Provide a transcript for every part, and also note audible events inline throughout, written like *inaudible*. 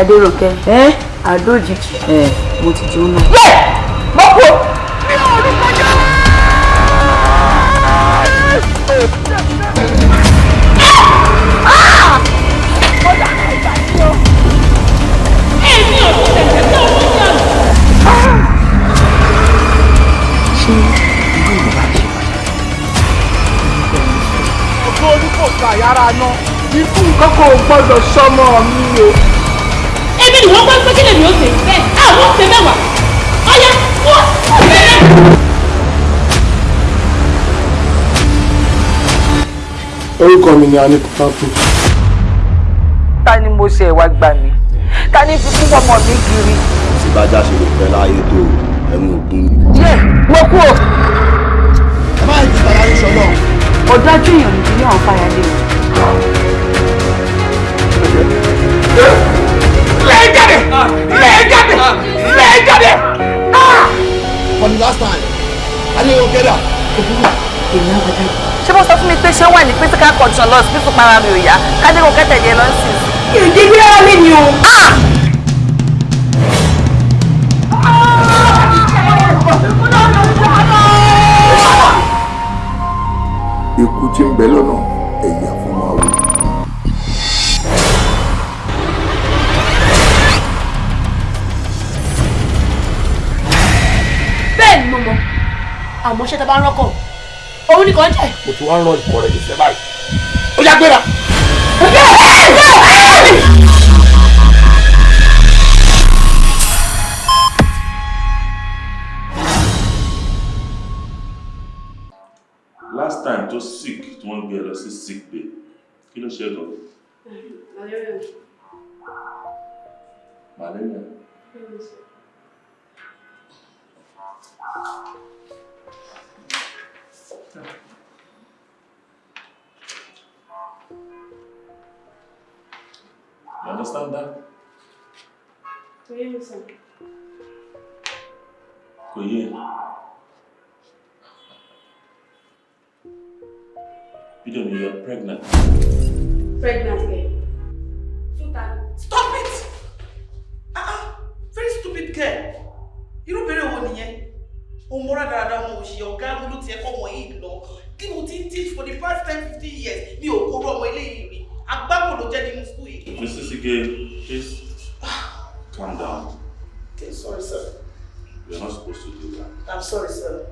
Adéròkẹ́ ẹ́ àdó òjijì ẹ̀ mo ti jóná. yẹ mọ́kò. ọjọ́ orí kò gbà yàrá ná ikú kankan ò gbọ́dọ̀ sọmọ mi o. wọ́n gbọ́ pé kí lèmi ó ṣe bẹ́ẹ̀ àwọn ṣe mẹ́wàá ọ̀yá wọ́n ṣe mẹ́wàá. orúkọ mi ni anikupapu. ta ni mo ṣe ìwà gbà mí ta ni fi kú ọmọ mi kiri. tí bájá ṣe lè pẹ́ láyé tó ẹnu ògún ni. yẹ mo kú o. ẹ má yẹ kí bàbá yín sọ náà. ọ̀dájú èèyàn ní àwọn fáyà lé o. lẹ́ẹ̀ jáde lẹ́ẹ̀ jáde lẹ́ẹ̀ jáde. for the last time alẹ́ yóò kẹ́dà. èmi á bàjẹ́. ṣé mo sọ fún mi pé ṣé wà ní critical condition lọ sí fún para mi ò yá kádéwò kẹtẹ̀lé lọ sí i. bí ara mi ni o. ikú tí ń bẹ lọ́nà àmọ́ ṣé ta bá ń rọ́kọ̀ òun nìkan jẹ́. mo ti wá rán ikọ̀ rẹ̀ nífẹ̀ẹ́ báyìí. ó yá gbéra. last time tó sick tí wọ́n gbé ẹ lọ sí sick bay kí ló ṣe gan malaria you understand that kò yé ẹ Bídèmí you are pregnant. pregnant girl. Stop it! Ah ah! Very stupid girl. O múra dáadáa mo ṣe ọ̀gá mi ló ti ẹ̀kọ́ ọmọ yìí lọ. Kí ni o ti ń teach for the past ten fifteen years? Mi ò kóró ọmọ eléyìí rí. Agbábò ló jẹ́ nínú school yìí. Mrs. Ige, please calm down. Okay, sorry sir. You're not supposed to do that. I'm sorry sir.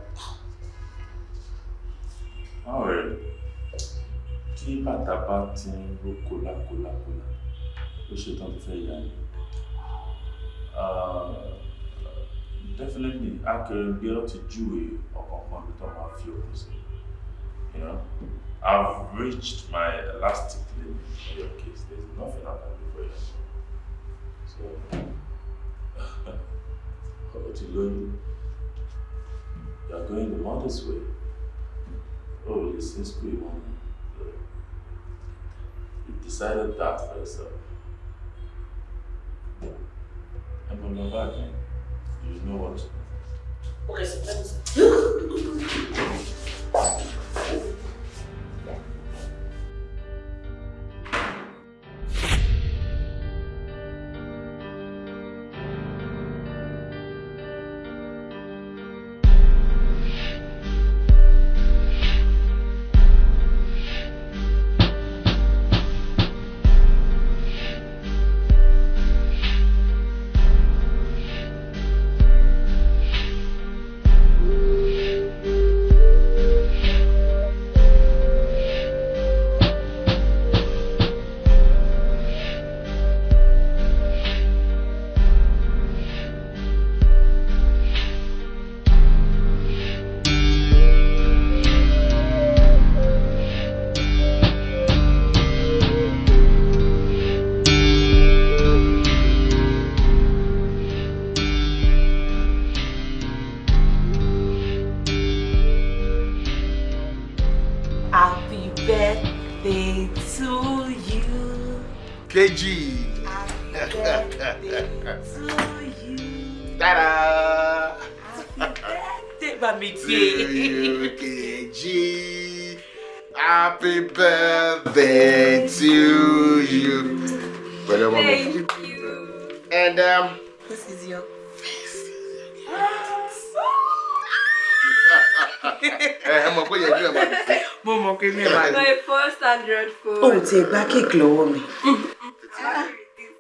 Alright. Tí bàtà bá ti ń ro kólákólákólá, ó ṣe tán tó fẹ́ yá ni. Definitely, akẹrẹgbẹ ọ ti júwe ọ̀kọ̀ọ̀kan bí tó máa fi òkú sí. You know, I've reached my elastic limit in your case. There's nothing I can do for you. So, *laughs* lóyún. You are going the mother's way. Oh, listen, school mom. You decided that for yourself. And from your back, man, you know what to do. Okay, sir. Let me see. Ẹ ẹ mọ̀ pé yẹn bí ẹ máa dùn sí. Mo mọ̀ pé mi ò máa My first Android phone. O ò tiẹ̀ gba kéèkì lọ́wọ́ mi.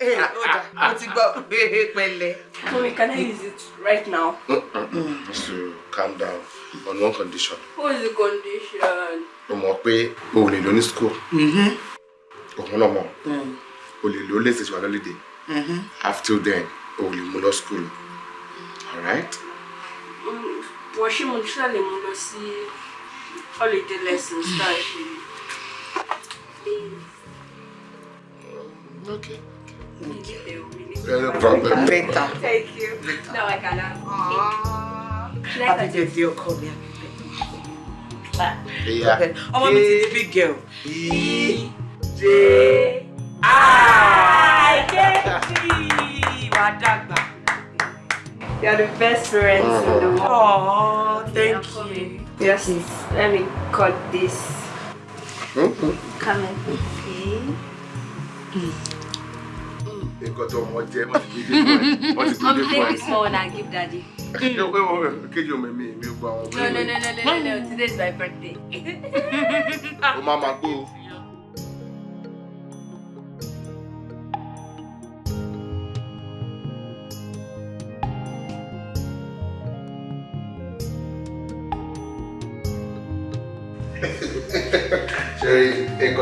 Ee, dà, mo ti gbọ́ pé pẹ̀lẹ́. Mommy, can I use it right now? So calm down on one condition. What is the condition? o mọ̀ pé o ò lè lọ ní school. òun náà mọ̀ o lè lọ lẹ́sẹ̀ tí wà lọ́lẹ́dẹ̀. after then o ò lè mú lọ school. alright. Wọ́n ṣé mo ṣáà lè mú lọ sí holiday lessons táà ṣe. okay. Yeah, no problem. Better. Thank you. Now I can have I Happy birthday ọkọ mi. Yeah. Ọmọ mi ti di big girl. Wà á dàgbà. You're the best parents in the world. Oh, thank Yeah, you. Yes, let me cut this. Mhm. Come in. Okay. nǹkan tó mọ jẹ wọ́n ti gbé dé fún ẹ wọ́n ti gbé Mommy, dé take fún this small one and give daddy. ẹ. ṣé o pé wọ́n kejì omi mi mi gbọ́ àwọn No, no, no, no, no, no, no. Today's my birthday. *laughs* o máa ma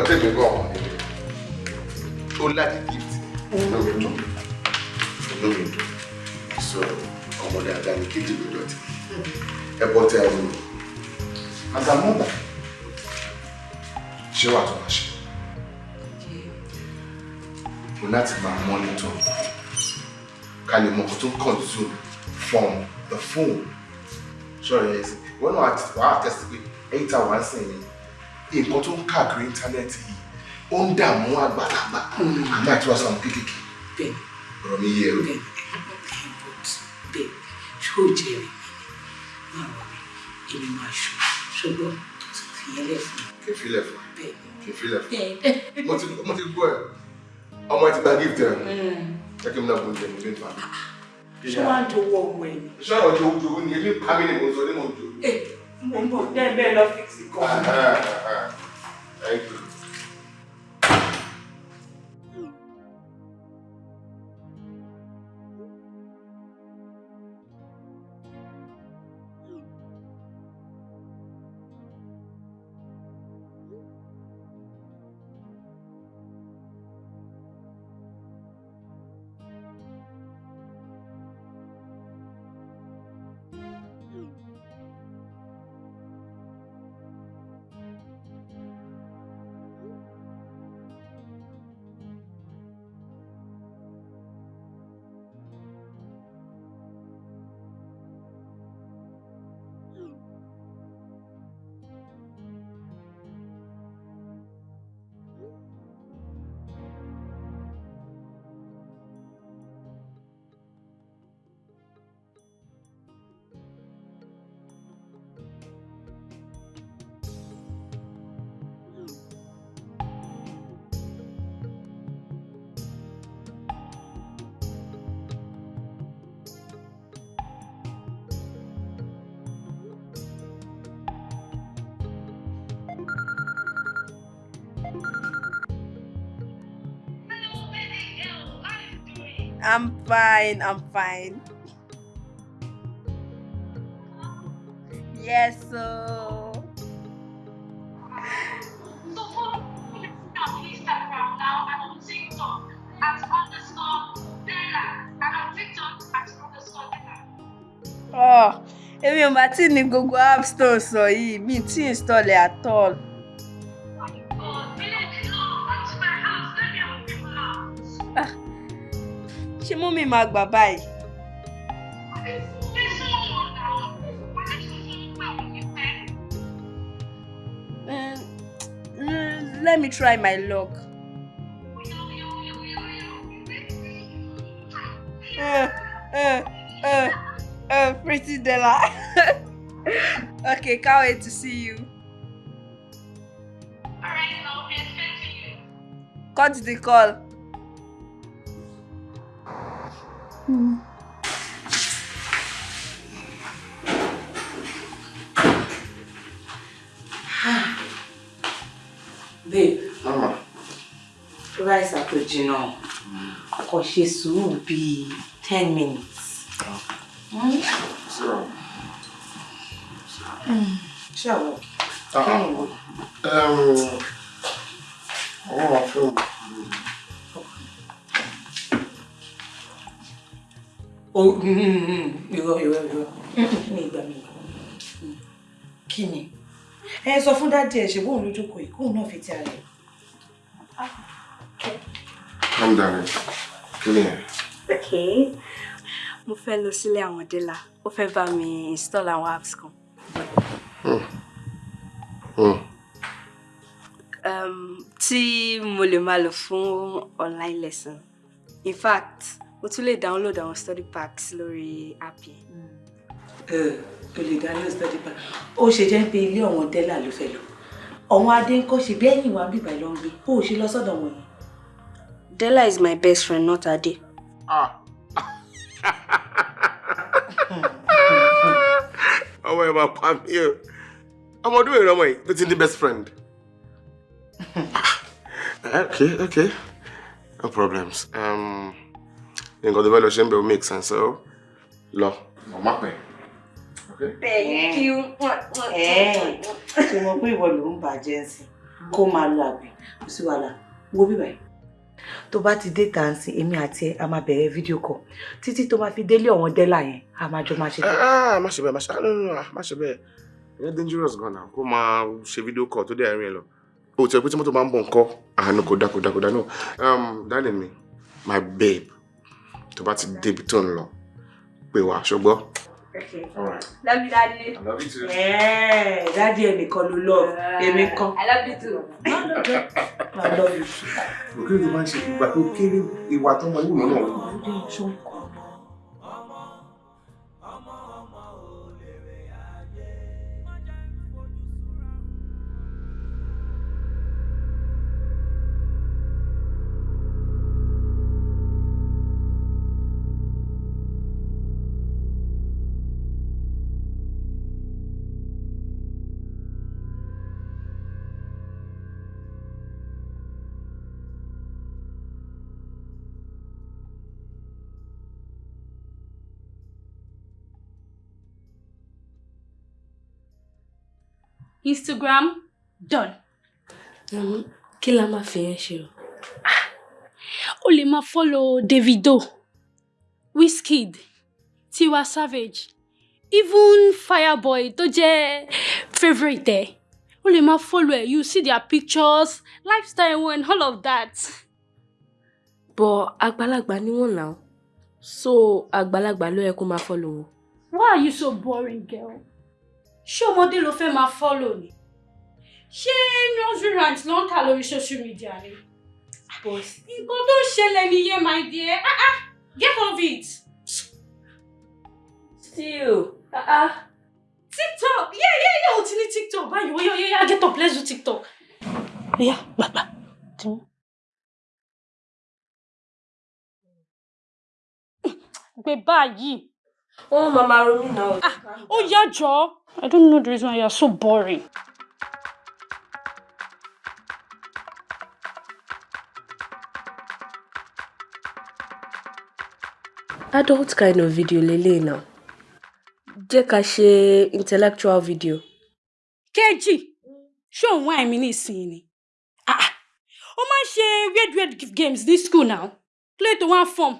nǹkan tẹ̀mí gbọ́ ọ̀hún ni ó láti gift. Lómi dùn lómi dùn so ọmọdé àgbà ní kejì ló dọ̀tí. Ẹ bọ́ tẹ ẹrù mi àgbàmọ́gbà ṣé wàá tó máa ṣe? Mo láti máa mọ́nítọ̀ ká lè mọ nǹkan tó ń consume from the phone. Ṣọ́ọ̀rọ̀ yẹn sí? Ìwọ náà wàá àtẹ́sí pé a wà ń nǹkan tó ń káàkiri íńtánẹ́ẹ̀tì yìí ó ń dààmú àgbàlagbà. Àgbà tí wọ́n sọ àwọn kéékèèké. Ọ̀rọ̀ mi yé bẹ́ẹ̀. Ṣó jẹ́ rẹ̀ máa wọ̀ mí èmi máa ṣù ṣùgbọ́n fìyẹn lẹ̀ fún mi. kí n filẹ̀ fún Bẹ́ẹ̀. Kí n filẹ̀ fún mo ti gbọ́ ẹ̀. Ọmọ ẹ ti gba gift ẹ̀. Jẹ́ kí n náà bọ̀ jẹ́ mi ní ìfà. ṣé wàá dowó ọmọ ẹ̀ ni. iṣẹ́ ọ̀rọ̀ jòwó jòwó ni? Èmi pa mí ni mo sọ ní mo jò. Mo ń bọ̀. Bẹ́ẹ̀ lọ fíìsì kan. I'm fine. I'm fine. Yes, so. So follow me on Instagram now and on TikTok at underscore Della and on TikTok at underscore Della. Oh, èmi ò bá tí ní gbogbo app store sọ yìí mi tí install ẹ̀ at all. Pen? Mm, mm, let me try my luck. Uh, uh, uh, uh, pretty Della. *laughs* okay, can't wait to see you. Alright, I'll be expecting you. Cut the call. Àpèjìnà kò ṣe sùúrù bíi ten minutes. Mm. So, Ṣé àwọn Ah. kẹ́yìn wò? um, I want my film. O irọ́ irọ́ irọ́ ní ìgbà mi. Kí ni? Ẹ sọ fún dádì ẹ̀ ṣe bóun lójú kò yìí kóun náà fi ti ara ẹ̀. Calm down. Kí ni ẹ? Okay. Mo fẹ́ lọ sílé àwọn Délà. Ó fẹ́ bá mi install àwọn apps kan. Hmm. Um, tí mo lè máa lò fún online lesson. In fact, mo tún lè download àwọn study packs lórí app yẹn. Ẹ o lè dá lọ study pack. Ó ṣe jẹ́ pé ilé ọ̀wọ́n Dẹ́là ló fẹ́ lọ. Ọ̀wọ́n Adé ń kọ́ ṣe bí ẹ̀yìn wa bíbá ló ń gbé. Ó ṣe lọ sọ́dọ̀ wọn yẹn. Della is my best friend, not Ade. Ah. ọmọ ẹ máa pa mí o ọmọ ọdún èrè ọmọ yìí tó ti best friend. Ah, okay okay no problems um, nǹkan tó bá lọ ṣe ń bẹ̀ ó make sense so lọ màmá pẹ̀. Okay. Thank you. Ṣé mo pé ìwọ ló ń bàjẹ́ sí? Kó máa lo àgbẹ̀. Kò sí wàhálà. Wo yìí. Tó bá ti dé tàǹsì, èmi àti ẹ a máa bẹ̀rẹ̀ fídíò kọ̀. Títí tó máa fi délé ọ̀wọ́n Dẹ́là yẹn, a máa jọ máa ṣe bẹ́ẹ̀. Ah, má ṣe bẹ́ẹ̀ má ṣe no, no, no, má ṣe bẹ́ẹ̀ ìyẹn dangerous gan na kó máa ṣe fídíò call tó dé àárín ẹ lọ o tẹ pé tí mọ́tò máa ń bọ̀ nǹkan àánú kò dá kò dá kò dá no um, darling mi my babe tó bá ti débi tó ń lọ pè wá ṣùgbọ́n. Okay. Alright. Love you, Daddy. I love you too. Ẹ̀ẹ́ dádì ẹ̀ nìkan ló lọ, èmi kan. I love you too. I love you. òkè tó máa ń ṣe ìgbà tó kéré ìwà tó ń wù náà. Instagram done. kí la máa fi yẹn ṣe o. O lè máa follow Davido, Wizkid, Tiwa Savage, even Fireboy tó jẹ́ favourite ẹ̀. O lè máa follow ẹ̀, you see their pictures, lifestyle wọn and all of that. bọ̀ àgbàlagbà ni wọ́n náà so àgbàlagbà ló yẹ kó máa follow wọn. Why are you so boring girl? Ṣé ọmọdé ló fẹ́ máa follow ni? Ṣé nursery rhymes ló ń kà lórí social media ni? Nǹkan tó ń ṣẹlẹ̀ nìyẹn my dear. Ah ah, get off it. still ah ah. TikTok! Yeah, yeah, yeah, o ti ní TikTok báyìí. Oya, oya, oya, get up, let's do TikTok. Oya, gbàgbà. Gbé báyìí. Máa máa ronú náà. Ah, ó yá jọ. I don't know the reason why you are so boring. adult kind of video lélẹ́yìí náà jẹ́ ká ṣe intellectual video. Kejì, ṣé òun wá ẹ̀mí nísìnyí ni? Ah, ah, ó máa ń ṣe weird weird games ní school now. Play to one form.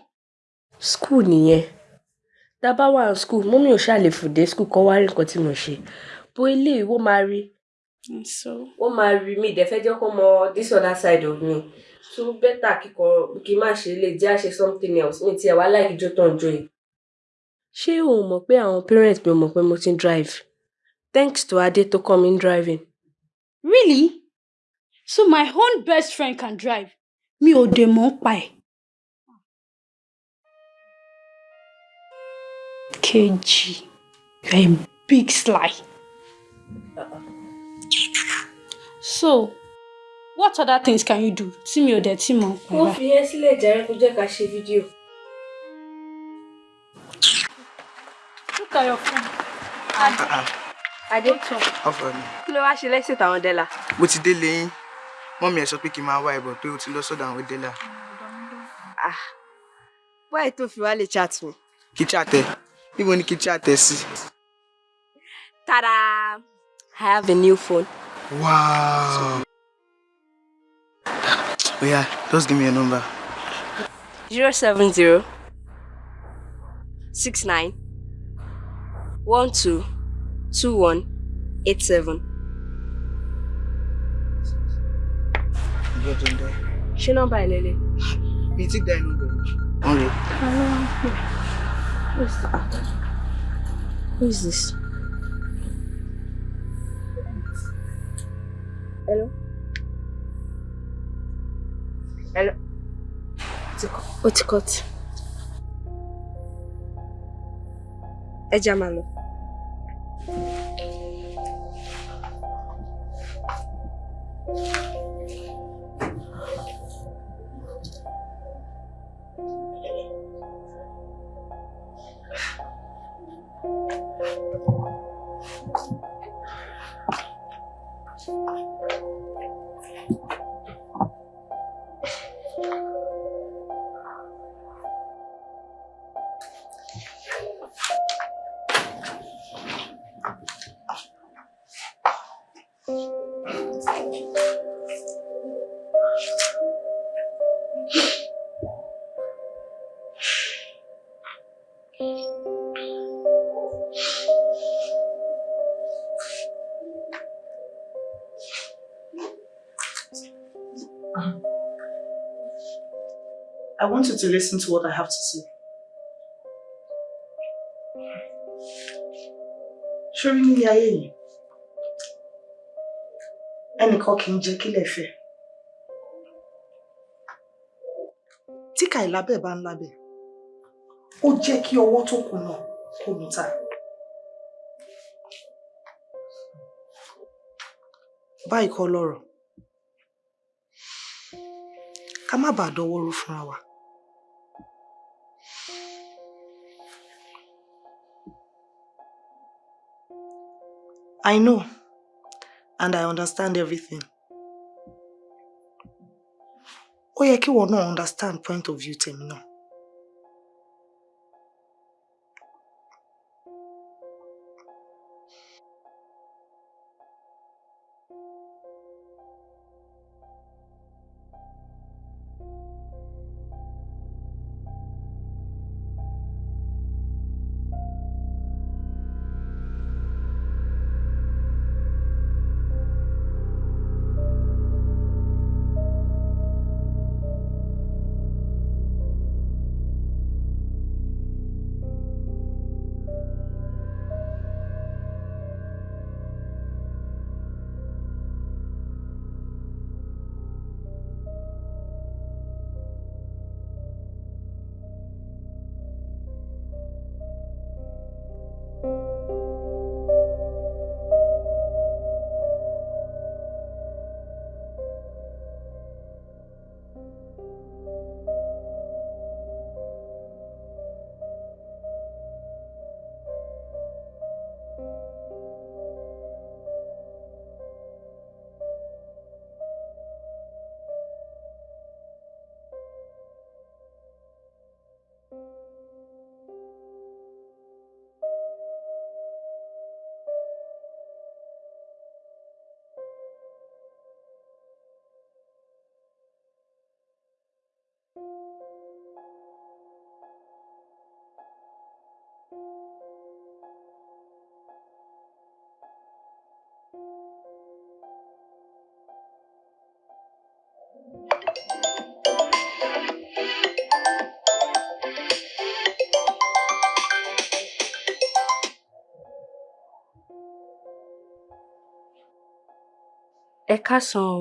school nìyẹn tá bá wà ní school mọ́mí ò ṣáà lè fòdé school kọ́ wá rí nǹkan tí mo ṣe bó eléyìí wọ́n máa rí So, wọ́n máa rí mi ìdẹ́fẹ́ jẹ́ kó mọ this other side of me so better kíkọ kí n má ṣe lè jẹ́ àṣe something else mi tiẹ̀ wá láì jó tán jó yìí. ṣé o mọ̀ pé àwọn parents mi ò mọ̀ pé mo ti ń drive thanks to Adé tó kọ́ mi ń driving. really? So my own best friend can drive. Mi ò dè mọ́ pa ẹ̀. Kejì, you are a big sly. So, what other things can you do tí mi ò dẹ̀ tí mọ̀ mo fi yẹn sílẹ̀ jàre kó jẹ́ ká ṣe fídíò. Look at your phone. Adé, ọ̀fọ̀ ni kí ló wá ṣe lẹ́sìn tàwọn Dẹ́là? mo ti délé yín mọ́mí ẹ̀ sọ pé kí n máa wá ẹ̀bọ̀ pé o ti lọ sọ́dọ̀ àwọn Ah, wáyé tó fi wá lè chat mi. kí chatẹ níbo ni kí chatẹ sí. Tada! I have a new phone. wow oya just give me your number. zero seven zero six nine one two two one eight seven. ìjọ tó ń dẹ. Ṣé nọ́mbà ẹ̀ lélẹ̀? mi ti dá inú bẹ̀rẹ̀. wọ́n rè Who is that? Who is this? Hello? Hello? Ó ti cut. Ẹ. I want you To listen to what I have to say. Ṣorí ní ayé yìí, ẹnìkan kì í jẹ́ kílẹ̀ fẹ́. Tí kàìlábẹ̀ bá ń lábẹ̀, ó jẹ́ kí ọwọ́ tó kù náà kó mú ta. Báyìí kọ́ lọ́rọ̀, ká má bàa dọwọ́ rú fúnra wa. I know and I understand everything. Ó ìwọ náà understand point of view tèmi. Ẹ káàsán o.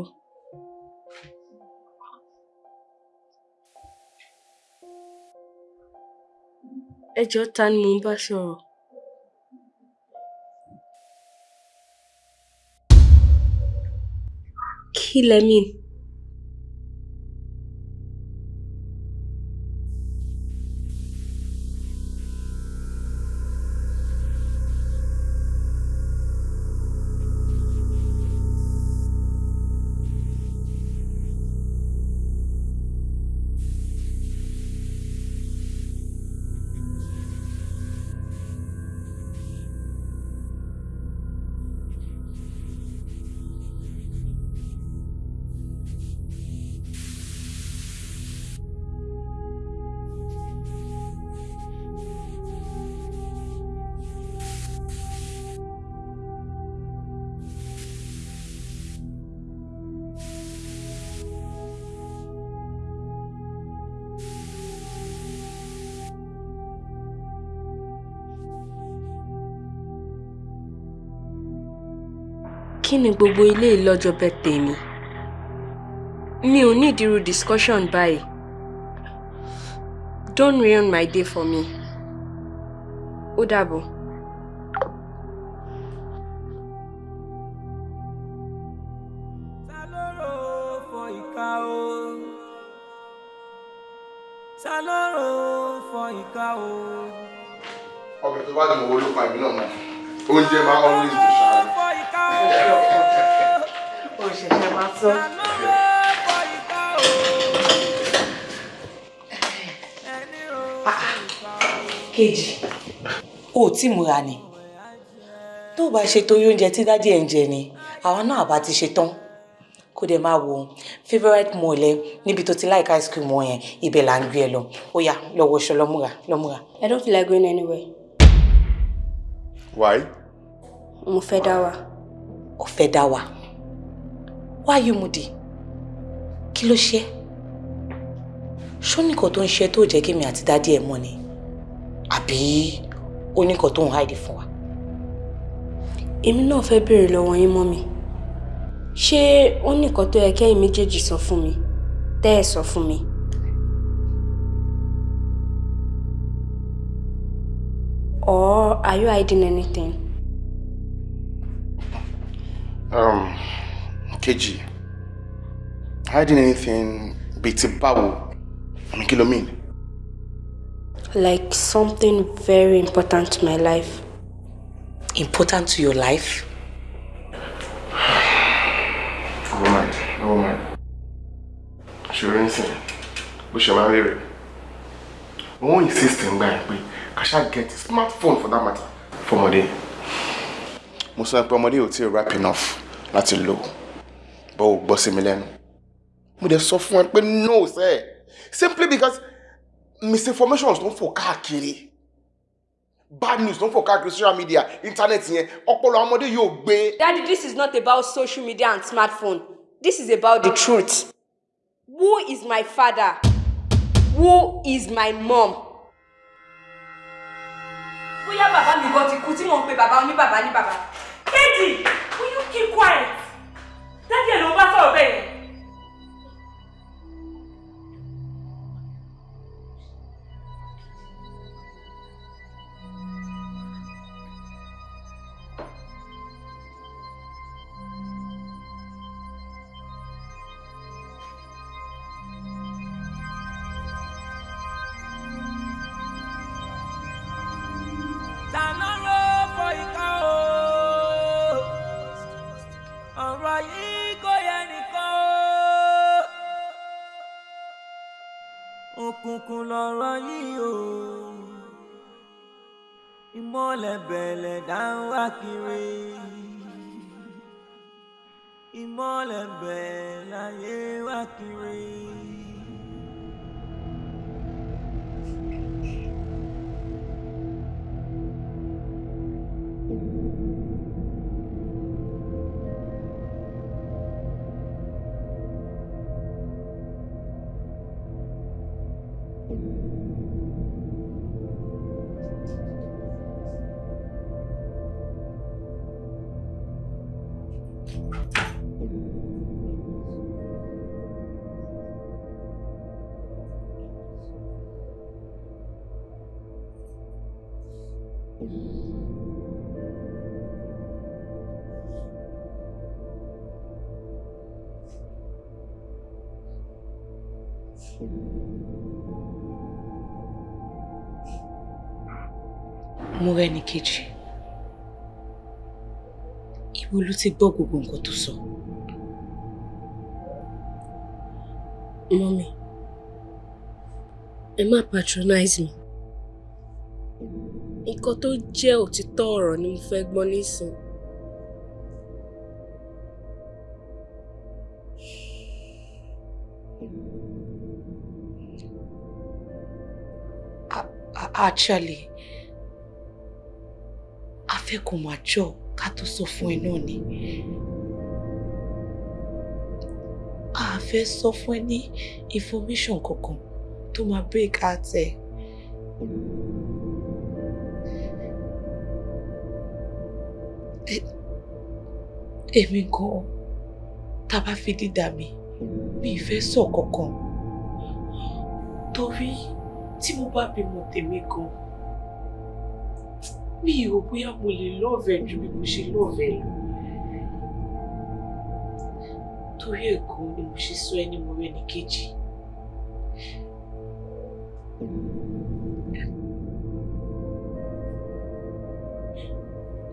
Ẹ jọ̀ọ́ ta ni mò ń bá sọ̀rọ̀? Kí lẹ? Ni gbogbo ilé ìlọ́jọ́ birthday mi. Mi ò ní ìdírú discussion báyìí. Don't ruin my day for me. Ó dàbọ̀. Tí múra ni tó o bá ṣe torí oúnjẹ tí dádì ẹ̀ ń jẹ ni àwa náà bá ti ṣe tán kó dẹ̀ máa wo favourite mall ẹ níbi tó ti like ice cream wọn yẹn ibẹ̀ là ń gbé ẹ lọ ó yá lọ wọṣọ lọ múra lọ múra. I don't feel like going anywhere. why. mo fẹ́ dá wà. ó fẹ́ dá wà why you moody kí ló ṣe ṣó nìkan tó ń ṣe tó jẹ́ kémi àti dádì ẹ̀ mọ̀ ni àbí ó nìkan tó ń hide fún wa. èmi náà fẹ́ béèrè lọ́wọ́ yín mọ́ mi ṣé ó ní nǹkan tó yẹ kẹ́yìn méjèèjì sọ fún mi tẹ́ ẹ̀ sọ fún mi. or are you hiding anything? Um, Kejì, hiding anything bíi ti báwo? I mean, kí ló mean? Like something very important to my life. important to your life? Never mind, never mind. Ṣòro sìn, bó ṣe máa ń rí rẹ̀. Wọ́n insist ń gbà yẹn pé kàṣà get a smartphone for that matter fọmọdé. Mo sọ pé ọmọdé ò tí ì rap enough láti lò bó o gbọ́ sí mi lẹ́nu. Mo dẹ̀ sọ fún ẹ pé no sẹ́ simply because misinformation tó ń fò bad news tó ń fò social media internet yẹn ọpọlọ ọmọdé yóò gbé. Daddy, this is not about social media and smartphone. This is about the truth. Who is my father? Who is my mom? Bóyá bàbá mi gan ti kú tí mò ń pe bàbá oníbàbá ní bàbá. Kéjì, will you keep quiet? Dádì ẹ̀ ló ń bá sọ̀rọ̀ bẹ́ẹ̀. Mo rẹ́ni kejì ibo ló ti gbọ́ gbogbo nǹkan tó sọ. Mọ́mí, ẹ má patronize mi. Nǹkan tó jẹ́ òtítọ́ ọ̀rọ̀ ni mo fẹ́ gbọ́ nísìn. Actually a fẹ́ kó máa jọ ká tó sọ fún ẹ ni a fẹ́ sọ fún ní information kankan tó máa break heart ẹ. èmi gan tá a bá fi dídà mi mi ì fẹ́ sọ kankan torí tí mo bá bímọ tèmi gan mi rò bóyá mo lè lọ́ọ̀fẹ́ ju bí mo ṣe lọ́ọ̀fẹ́ lọ. Torí ẹ̀ gan ni mo ṣe sọ ẹni mo rẹ́ni kejì.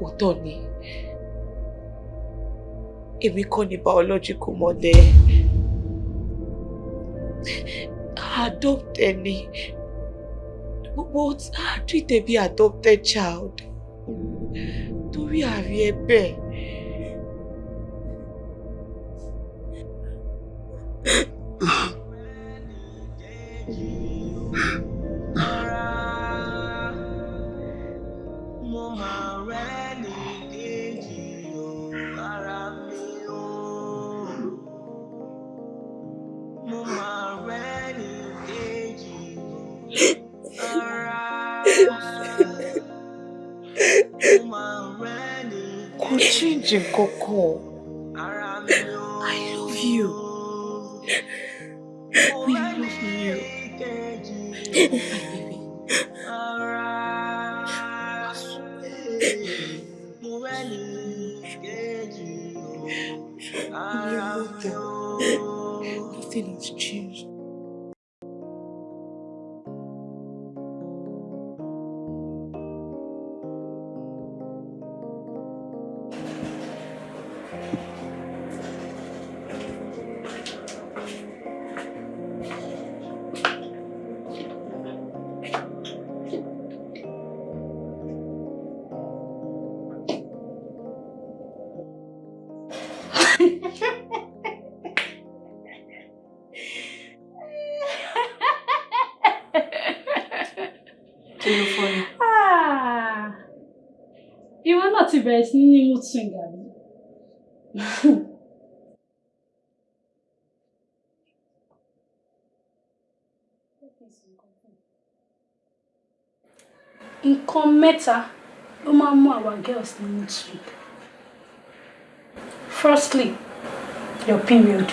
òótọ́ ni. Èmi kọ́ ni biological mother adopted ni but I treat her bí adopted child torí àrí ẹ bẹ́ẹ̀. Bẹ̀rẹ̀ sí ní mood swing àbí? Nǹkan mẹ́ta ló máa girls ní mood swing. Firstly, your period.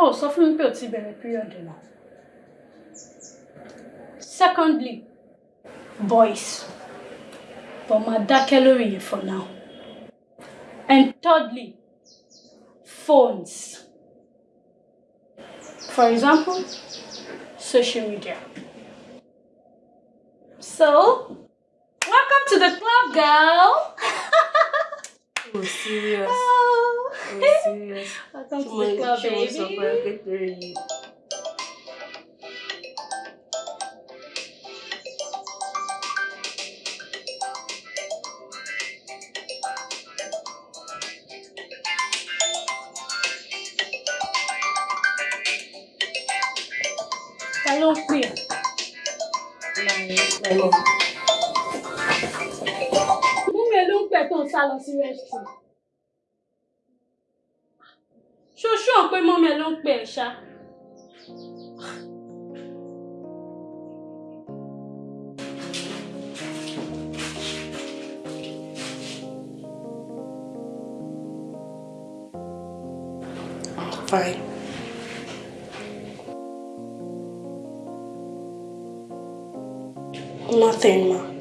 Oh, sọ fún mi pé o ti period náà. Secondly, boys. But máa dákẹ́ lórí yẹn for now. And thirdly, phones. For example, social media. So, welcome to the club, girl. Oh, serious. Oh, Oh, serious. *laughs* welcome to the club, ṣé mo sọ baby. Pẹ̀ tó ń sá lọ sí restroom. Ṣoṣo pé mọ́mi ẹ ló ń pè ẹ́ ṣá. Fine. Nothing, ma.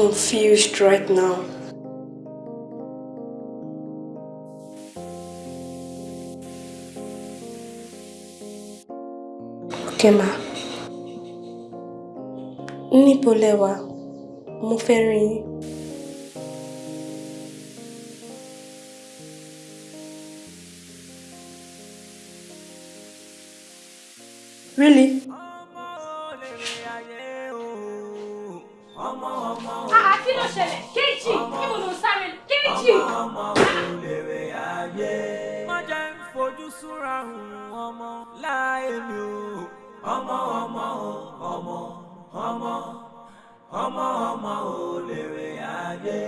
Confused right now. Okay, ma. Rí yín. Really? Àá kí ló ṣẹlẹ̀? Kéjì, níbo ló ń sáré? Kéjì! má jẹ́ ń fojú súnra hùn ọmọ láyé mi o. ọmọ ọmọ ọmọ ọmọ ọmọ ọmọ ò lè rè ayé.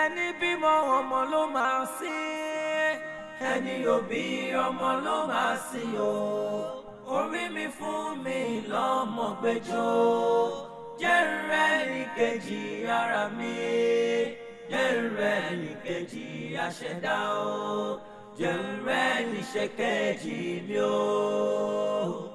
ẹni bímọ ọmọ ló máa sí ẹni òbí ọmọ ló máa sí o. orí mi fún mi lọ́mọ gbẹjọ́ jẹ́ rẹ̀ ní kejì ara mi jẹ́ rẹ̀ ní kejì àṣẹdá o jẹ́ rẹ̀ ní ṣèkejì mi o.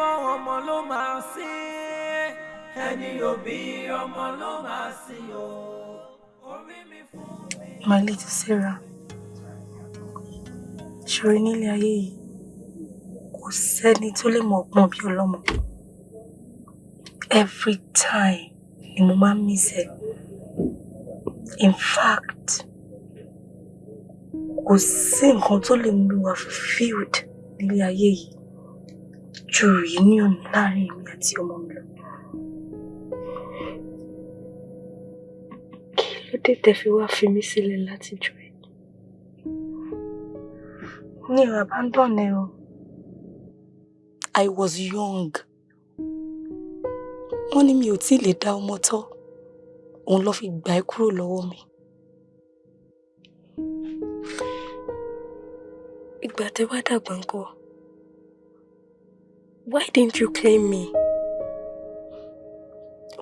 bímọ ọmọ ló máa sìn ẹni òbí ọmọ ló máa sìn o. My little Sarah, ṣòro nílé ayé yìí, kò sẹ́ni tó lè mọ̀ ọgbọ́n bí ọlọ́mọ. Every time ni mo máa ń miss ẹ. In fact, kò sí nǹkan tó lè mú mi wà fulfilled nílé ayé yìí ju reunion láàárín èmi àti ọmọ mi lọ. Kí ló dé fi wá fi mí sílẹ̀ látijọ́ ẹ̀? Mi ò abandon ẹ o. I was young. Wọ́n ní mi ò tí lè dá ọmọ tọ́. Òun ló fi gbà ẹ́ kúrò lọ́wọ́ mi. Ìgbà tẹ́ wá dàgbà ńkọ́. Why didn't you claim me?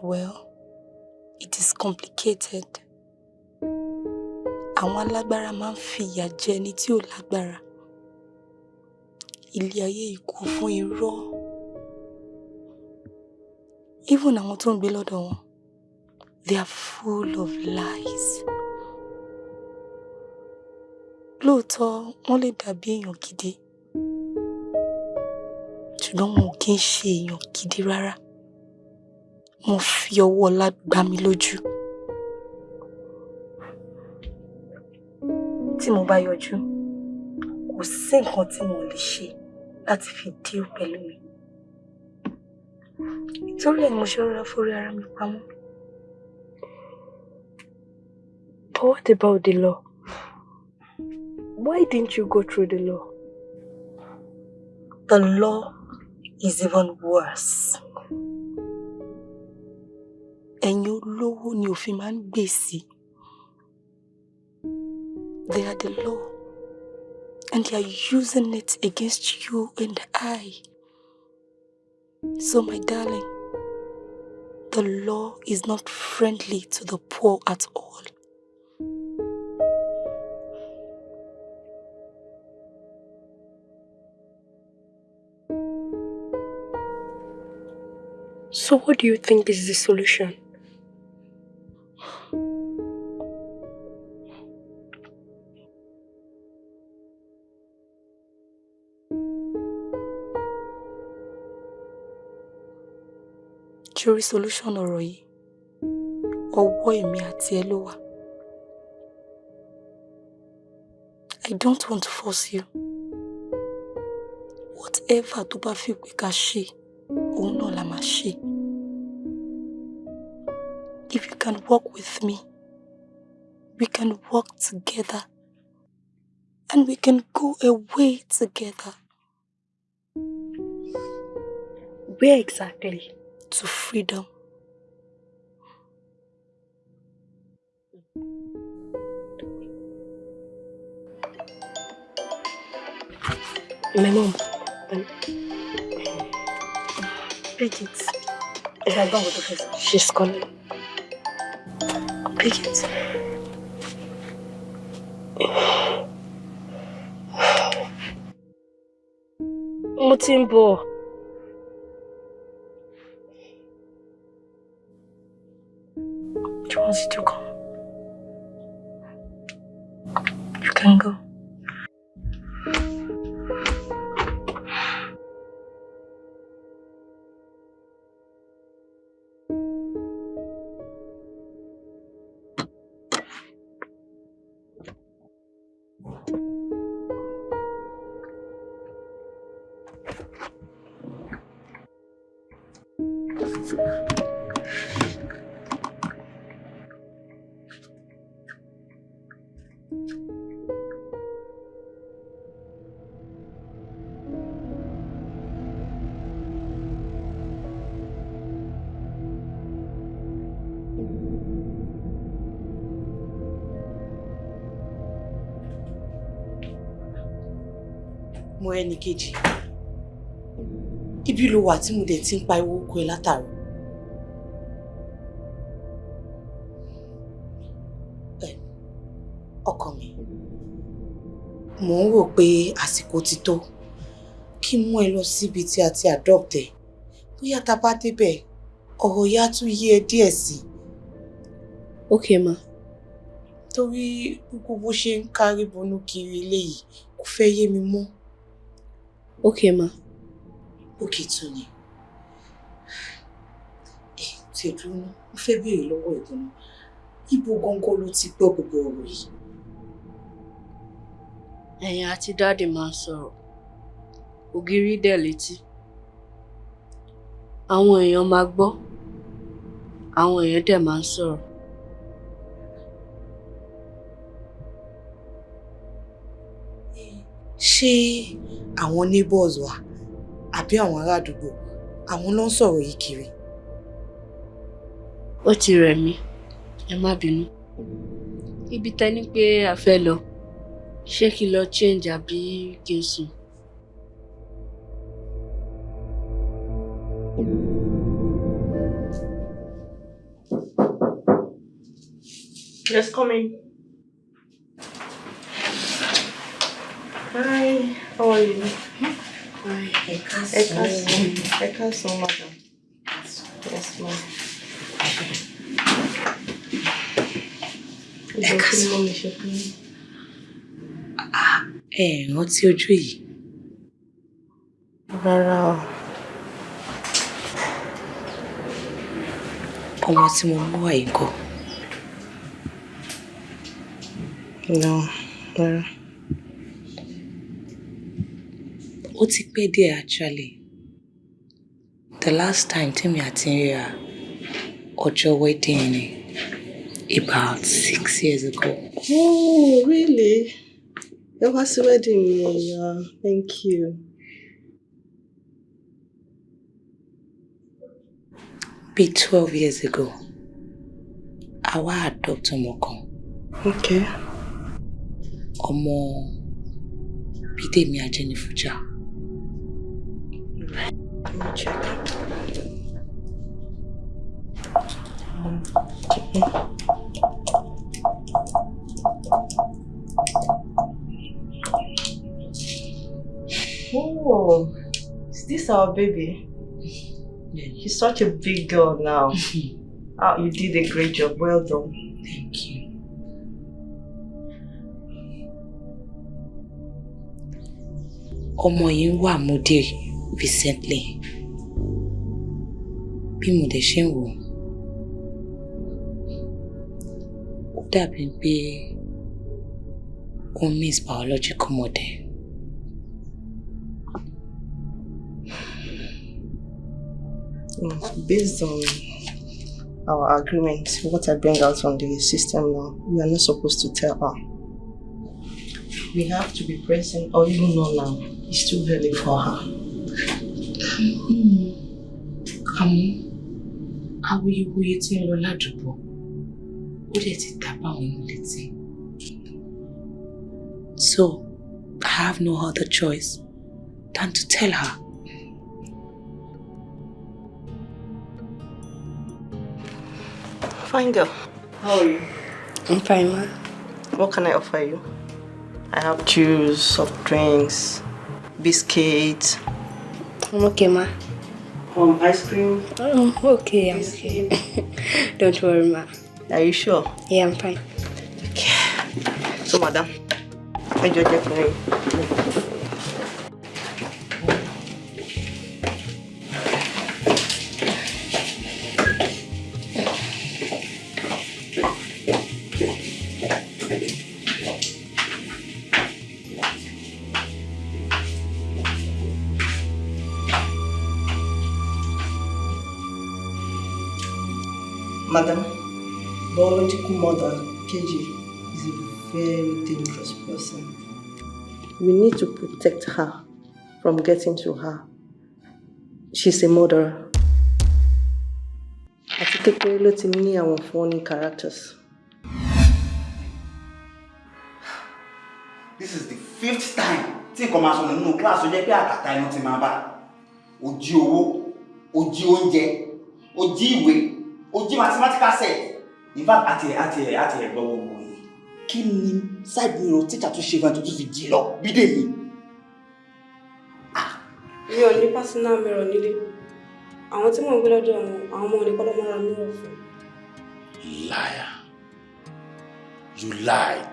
Well, it is complicated. Àwọn alágbára máa ń fi ìyà jẹ ẹni tí ò lágbára. Ilé ayé kún fún irọ́. Even àwọn tó ń gbé lọ́dọ̀ they are full of lies. Lóòótọ́, wọ́n lè dàbí èèyàn gidi. Ṣùgbọ́n wọn ò kí ń ṣe èèyàn gidi rárá. Wọ́n fi ọwọ́ ọlá gbá mi lójú. Tí mo bá yọjú, kò sí nǹkan tí mo lè ṣe láti fi deal pẹ̀lú mi. Nítorí ẹ̀ mo ṣe rọra forí ara mi pamọ́. But what about the law? Why didn't you go through the law? The law is even worse. Ẹ̀yin olówó ni òfin máa ń gbè. They are the law and they are using it against you and I. So my darling, the law is not friendly to the poor at all. So what do you think is the solution? Jury solution ọ̀rọ̀ yìí, ọwọ́ èmi àti ẹ. I don't want to force you. Whatever tó bá fi pé ká ṣe, òun náà la máa ṣe. If you can work with me, we can work together and we can go away together. Where exactly? To freedom. My mom. Um, Bridget. Is that done with the first? She's calling. Bridget. Mo ti ń bọ̀. Do you want me to come? Mo ẹnì kejì. Ibi ló wà tí mo dẹ̀ ti ń pariwo oko ẹ látàrọ mò ń rò pé àsìkò ti tó kí n mú ẹ lọ síbi tí a ti adopt ẹ bóyá tá a bá débẹ̀ ọ̀rọ̀ yá tún yé ẹ díẹ̀ sí i Okay, ma. torí gbogbo bó ṣe ń kárí bonú kiri eléyìí kò fẹ́ yé mi mọ́. Okay, ma. òkè tún ni ẹ tí ẹ dúró ná mo fẹ́ béèrè lọ́wọ́ ẹ̀gbọ́n ibo gangan ló ti gbọ́ gbogbo ọ̀rọ̀ yìí. Ẹ̀yin àti dáàdì máa ń sọ̀rọ̀. Ògiri dẹ̀ létí. Àwọn èèyàn máa gbọ́. Àwọn èèyàn dẹ̀ máa ń sọ̀rọ̀. Ṣé àwọn neighbors wa àbí àwọn ará àdúgbò àwọn ló ń sọ̀rọ̀ yìí kiri. ó ti rẹ̀ mí. Ẹ má bínú. Ibi tẹ́ ní pé a fẹ́ lọ ṣé kí n lọ change àbí kí n sùn. Yes, come in. Hi, how are you? Hi, ẹ Ẹ káàsán. Ẹ káàsán, madam. Yes, ma'am. Ẹ káàsán. mo lè ṣe fún yín? Ẹ ẹ̀ rántí ojú yìí Rárá o. ọmọ tí mo mú wá yìí kọ́ No, rárá. ó ti pẹ́ díẹ̀ actually the last time tèmi àti ríra ọjọ́ wedding ni about six years ago. Oh, really? Ẹ wá sí wedding mi, yeah. Thank you. bíi twelve years ago àwa adopt ọmọ kan Okay. ọmọ bídèmí ajẹnifújà Let me check. Oh, is this our baby? She's such a big girl now. *laughs* oh, you did a great job. Well done. Thank you. ọmọ yìí ń wà múdè recently bí mo dẹ̀ ṣe ń wò ó dàbí pé ó miss biological mother. Based on our agreement, what I bring out on the system now, we are not supposed to tell her. We have to be present or even know now. It's too early for her. àmọ́ awuyewuye tí ń lọ ládùúgbò ó dẹ̀ ti. So I have no other choice than to tell her. Fine girl. How are you? I'm fine, ma. What can I offer you? I have juice, soft drinks, biscuits. I'm okay, ma. Um, ice cream. Oh, okay, I'm okay. *laughs* Don't worry, ma. Are you sure? Yeah, I'm fine. Okay. So, madam, I just check for you. Mother, KG, is a very dangerous person. We need to protect her from getting to her. She's a murderer. Àti kékeré ló ti ní àwọn funny characters. This is the fifth time tí nǹkan máa sọnù nínú kíláàsì ó jẹ́ pé àkàtà inú ti máa bá. O jí owó, o jí oúnjẹ, o jí ìwé, o jí mathematical set. In fact, àti ẹ̀ àti ẹ̀ àti ẹ̀ gbọ́ gbogbo yìí. Kí ni side mirror tíjà tó ṣe fún ẹ tó tún fi jí lọ? Bídè mi. mi ò ní personal mirror nílé àwọn tí mò ń gbé lọ́dọ̀ wọn àwọn ọmọ nìkan ló máa ra mirror fún Liar. You lied.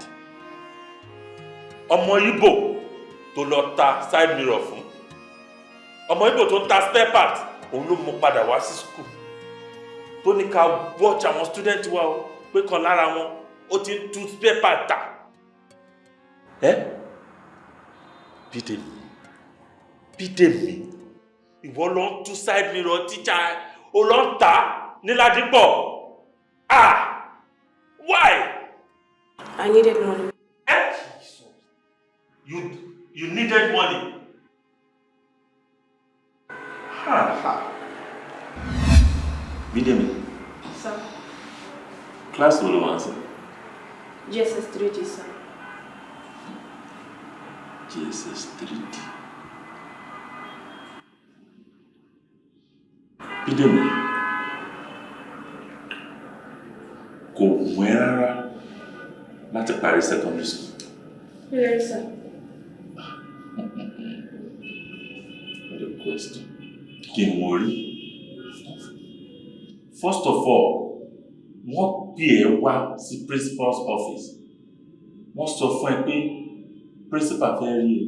Ọmọ Igbo tó lọ ta side mirror fún. Ọmọ Igbo tó ń ta spare part òun ló mú padà wá sí school. Tó ní ká watch àwọn student wa o pé kan lára wọn ó ti ń spare part tà. Ẹ́ Bídèmí Bídèmí ìwọ ló ń tú side mirror tíjà ó lọ ń tà ní Ládìpọ̀. Ah! Why? I needed money. You you needed money. Ha ha. Bídèmí, sir class wo ló wà sí? GSS 3D sir GSS 3D. Bídèmí, kò wù ẹ́ rárá láti parí secondary school. yes sir What a question. Kí ni mo rí? First of all, wọ́n pè ẹ́ wá sí principal's office. Wọ́n sọ fún ẹ pé principal fẹ́ rí ẹ.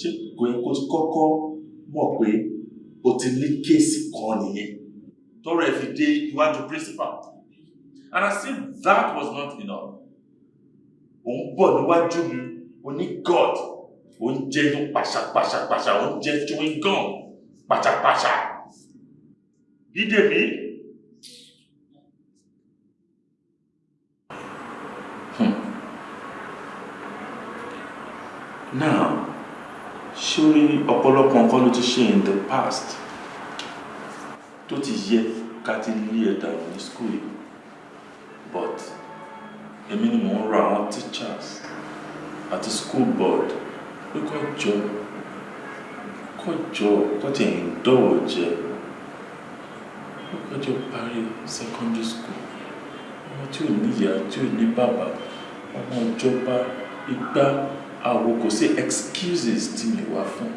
Ṣé kò yẹ kó ti kọ́kọ́ mọ̀ pé o ti ní kéèsì kan nìyẹn? Tọ́rọ ẹ̀ fi dé iwájú principal. And I said that was not enough. Òun bọ̀ níwájú mi, o ní God ó ń jẹ́ inú pàṣàpàṣàpàṣà ó ń jẹ́ chewing gum pàṣàpàṣà Bídèmí. Hmm. Now, sórí ọ̀pọ̀lọpọ̀ nǹkan ló ti ṣe in the past tó ti yẹ ká ti lé ẹ ní school yìí. But èmi ni mò ń rọ àwọn teachers àti school board pé kó jọ kó jọ kó ti ń dọ̀wọ̀ jẹ. Kó jọ parí secondary school. Ọmọ tí ò níyà tí ò ní bàbá ọmọ ìjọba igbá àwo kò sí excuses tí mi wà fún.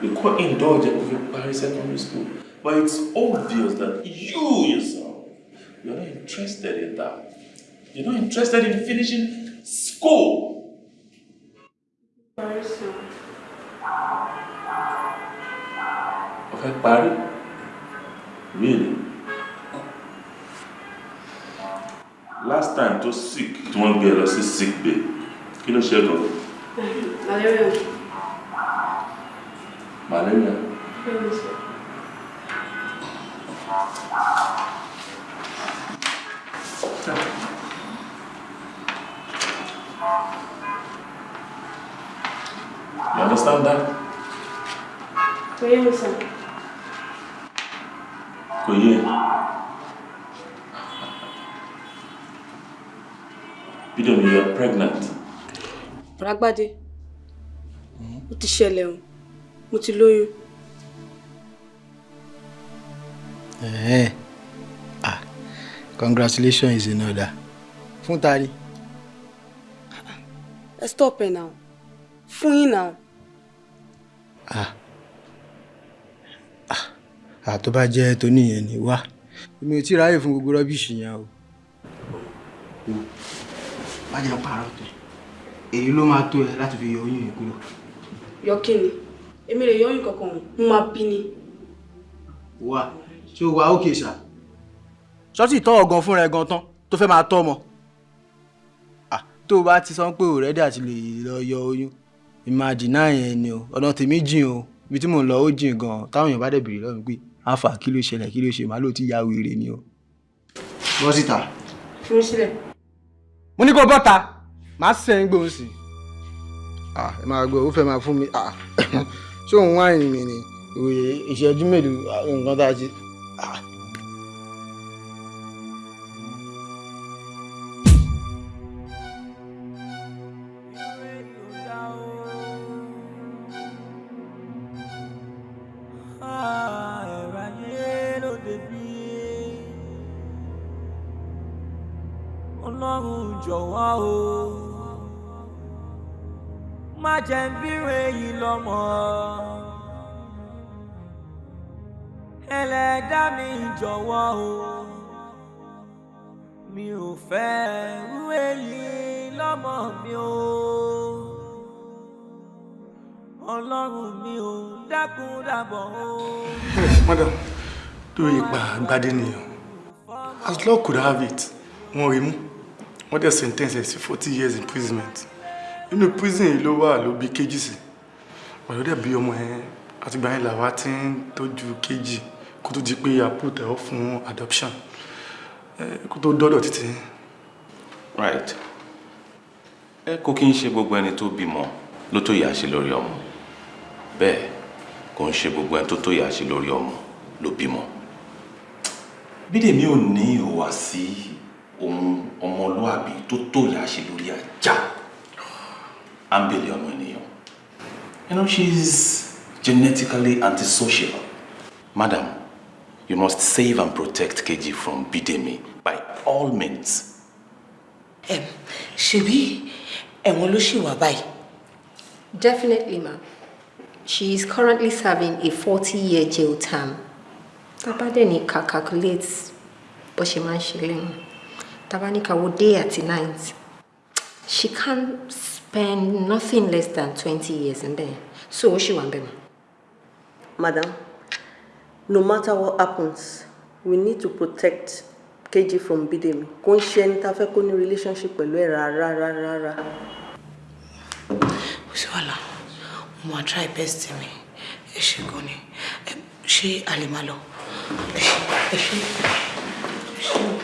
Pé kó indulge fi parí secondary school but it's obvious that you yourself you are not interested in that. You're not interested in finishing school. sorry sir o fẹ́ parí? Really? Last time tó sick tí wọ́n gbé lọ sí sick bay kí ló ṣe gan malaria malaria bẹ́ẹ̀ni sir you understand that kò yé mi sir kò yé ẹ Bídèmí you are pregnant Rágbádé ó ti ṣẹlẹ̀ o mo ti lóyún Eh, ah, congratulations is in order. Fún tari. ẹ stop ẹ now fún yín now Ah. Ah. Ah, tó bá jẹ́ tó níyẹn ni wá. Èmi ò tí ì ráyè fún gbogbo rọ́bìṣì yẹn o. Má jẹ́ pààrọ̀ tó. Èyí ló máa tó ẹ láti fi yọ oyún yẹn kúrò. yọ kí ni èmi lè yọ oyún kankan mo máa bí ni Wá, ṣé o wà ókè ṣá? Ṣọ́ọ̀tì tọ́ ọ̀gàn fúnra ẹ̀ gan tán tó fẹ́ máa tọ́ ọmọ. Ah, tó o bá ti sọ pé o rẹ́dí àti lè lọ yọ oyún. Ìmájìnà yẹn ni o, ọ̀nà tèmi jìn o. Ibi tí mò ń lọ ó jìn gan. Táwọn èèyàn bá dẹ̀ bèrè mi pé àfà kí ló ṣẹlẹ̀ kí ló ṣe màá lò tí ya wèrè ni o. bọ́ síta. fi mí sílẹ̀. mo ní kó bọ́ta màá sẹ́yìn gbóhùn sí. Ẹ máa gbọ́ ó fẹ́ máa fún mi. *coughs* Ṣé òun wáìnì mi ni? Ìṣẹ́jú mélòó nǹkan tá a ṣe. Jẹ́ ń bírò èyí lọ́mọ. ẹlẹ́dá mi jọ̀wọ́ o mi ò fẹ́ rú èyí lọ́mọ mi o. ọlọ́run mi ò dákun dábọ̀ o. madam lórí ipa gbadé nìyẹn as law could have it wọ́n rí mú wọ́n dẹ̀ sentence ẹ̀ sí forty years imprisonment inú prison yìí ló wà ló bí kejì sí. Pẹ̀lú dẹ̀ bí ọmọ yẹn àtìgbà yẹn làwa ti ń tọ́jú kejì kó tó di pé àpòtẹ́ ọ fún adoption. Kó tó dọ́dọ̀ títí. right. Ẹ kò kí n ṣe gbogbo ẹni tó bímọ ló tó yà ṣe lórí ọmọ. Bẹ́ẹ̀ kò ń ṣe gbogbo ẹni tó tó yà ṣe lórí ọmọ ló bímọ. Bídèmí ò ní ìhùwà sí ohun ọmọlúàbí tó tó yà ṣe lórí ajá ámbèlè ọmọ ènìyàn you know she's genetically antisocial madam you must save and protect Keji from Bidemi by all means. ṣebí ẹ̀wọ̀n ló ṣì wà báyìí. Definitely, ma'am. She is currently serving a 40-year jail term. Tabadeni ka calculate bó ṣe máa ń ṣe lẹ́yìn. Tabanika wo day àti night. She can spend nothing less than 20 years in there. So, ó ṣì wà ń bẹ̀ mọ́. Madam, no matter what happens, we need to protect KG from Bidemi. Kò ń ṣe ẹni tá a fẹ́ kó ní relationship pẹ̀lú ẹ̀ rárá rárá rárá. sí wàhálà mo máa try best mi ẹ ṣe gan ni ṣé a lè máa lọ ẹ ṣe ẹ ṣe ẹ ṣe.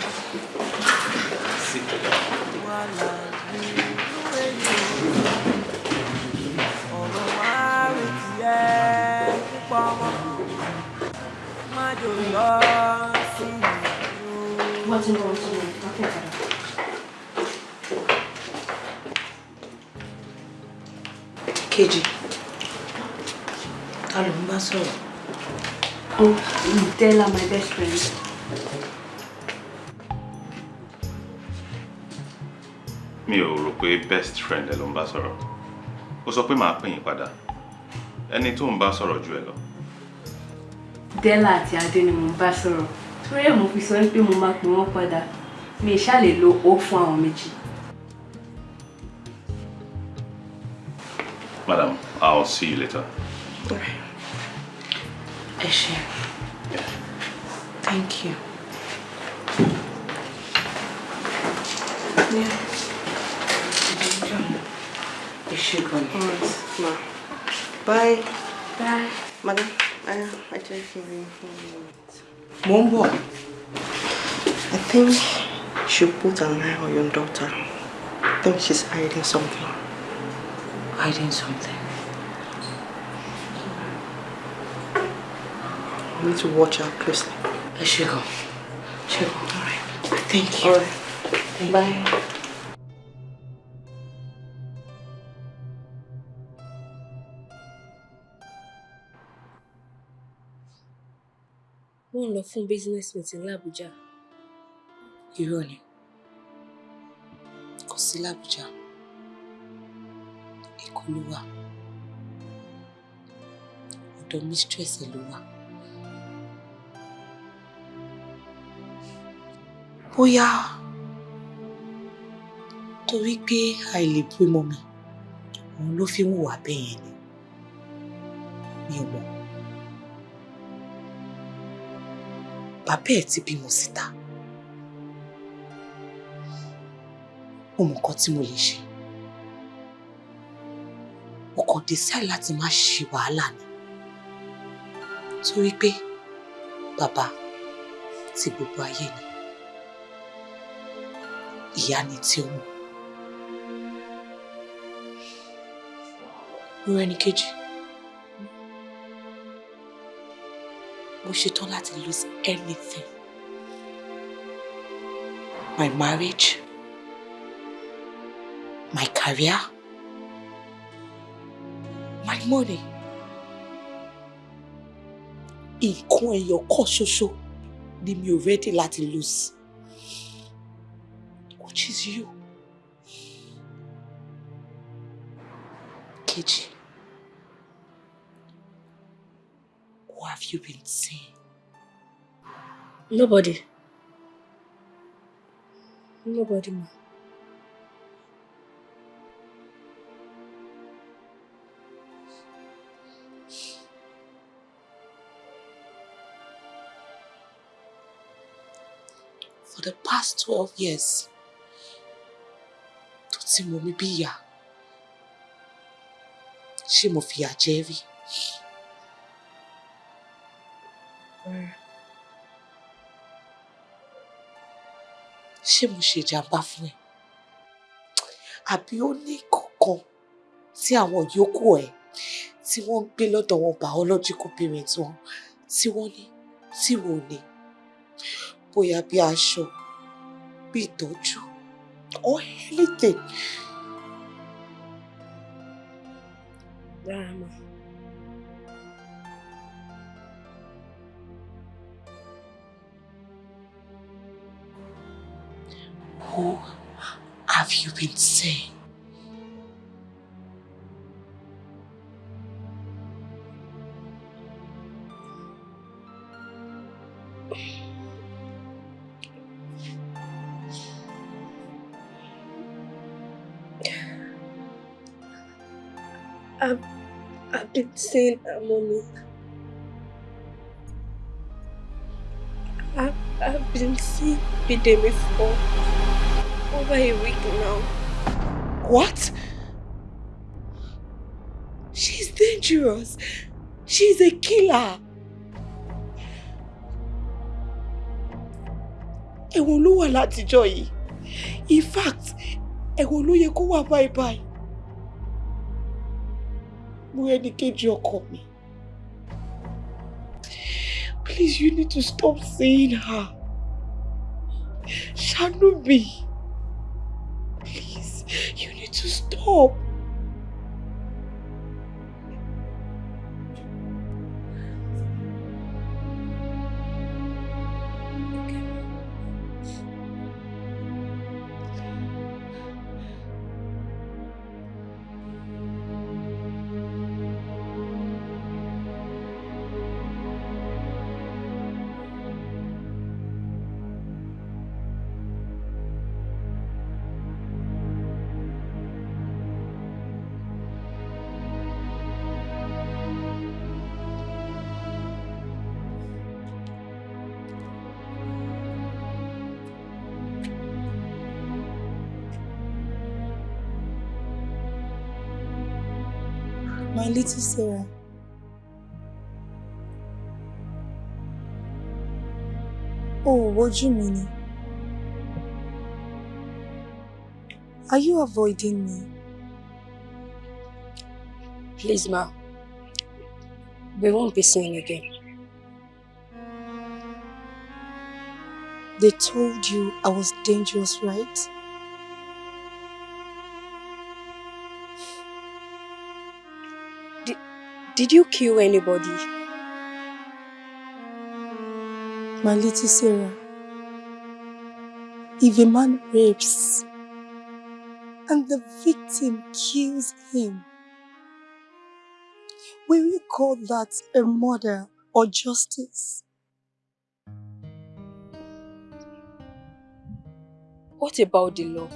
Ti ń bọ̀ wọ́n ti ń bọ̀ wọ́n fẹ́ padà. kejì ta ló ń bá sọ̀rọ̀. Oh, Della, my best friend. mi ò rò pé best friend ẹ ló ń bá sọ̀rọ̀ ó sọ pé màá pè yín padà ẹni tó ń bá sọ̀rọ̀ ju ẹ lọ Della àti Adé ni mo ń bá sọ̀rọ̀. Torí ẹ̀ mo fi sọ pé mo máa pè wọ́n padà. Mi ṣáà lè lo ó fún àwọn méjì. madam i'll see you later. ẹ ṣe thank you. Yeah. ẹ ṣe gan ni. Ma. Bye. Bye. Madam, I, I just give you mo ń bọ̀. I think you should put an eye on your daughter. I think she's hiding something. hiding something. You need to watch out closely. ẹ ṣe gan ṣe gan all right thank you. All right. Bye. Wọ́n lọ fún business meeting l'Abuja. irọ́ ni. Kò sí l'Abuja Èkó ló wà. Ọ̀dọ̀ mistress ẹ̀ ló wà. bóyá torí pé àìlè bímọ mi òun ló fi ń hùwà bẹ́ẹ̀ yẹn ni. Mi ò mọ̀ bàbá ẹ̀ ti bímọ síta mo mọ̀ nǹkan tí mo lè ṣe mo kàn decide láti má ṣe wàhálà ni torí pé bàbá ti gbogbo ayé ni ìyá ni tí ọmọ. Morẹ́ni kejì. Mo ṣetán láti lose anything. My marriage, my career, my money. Nǹkan ẹyọ kan ṣoṣo ni mi ò ready láti lose. Which is you. Nobody. Nobody, ma. For the past 12 years, tó ti mọ̀ mí bí ìyá, ṣé? Ṣé mo ṣe ìjàmbá fún ẹ? Àbí ó ní kankan tí àwọn yòókù ẹ tí wọ́n ń gbé lọ́dọ̀ wọn biological parents wọn tí wọ́n ní tí wọ́n ní? Bóyá bí aṣọ, bí ìtọ́jú, or anything. Rárá. Who have you been seeing? I've, I've been seeing her, mommy. I've, I've been seeing Bidemi for over a week now. What? She's dangerous. She's a killer. I ló wà látijọ́ yìí. In fact, I ẹ̀wọ̀n ló yẹ kó wà báyìí báyìí. Mo ẹni kejì ọkọ mi. Please, you need to stop seeing her. Ṣàánú mi. Please, you need to stop. Little Sarah. Oh, wojú mi ni. Are you avoiding me? Please, ma. We won't be seeing again. They told you I was dangerous, right? Did you kill anybody? My little Sarah. If a man rapes and the victim kills him, will you call that a murder or justice? What about the law?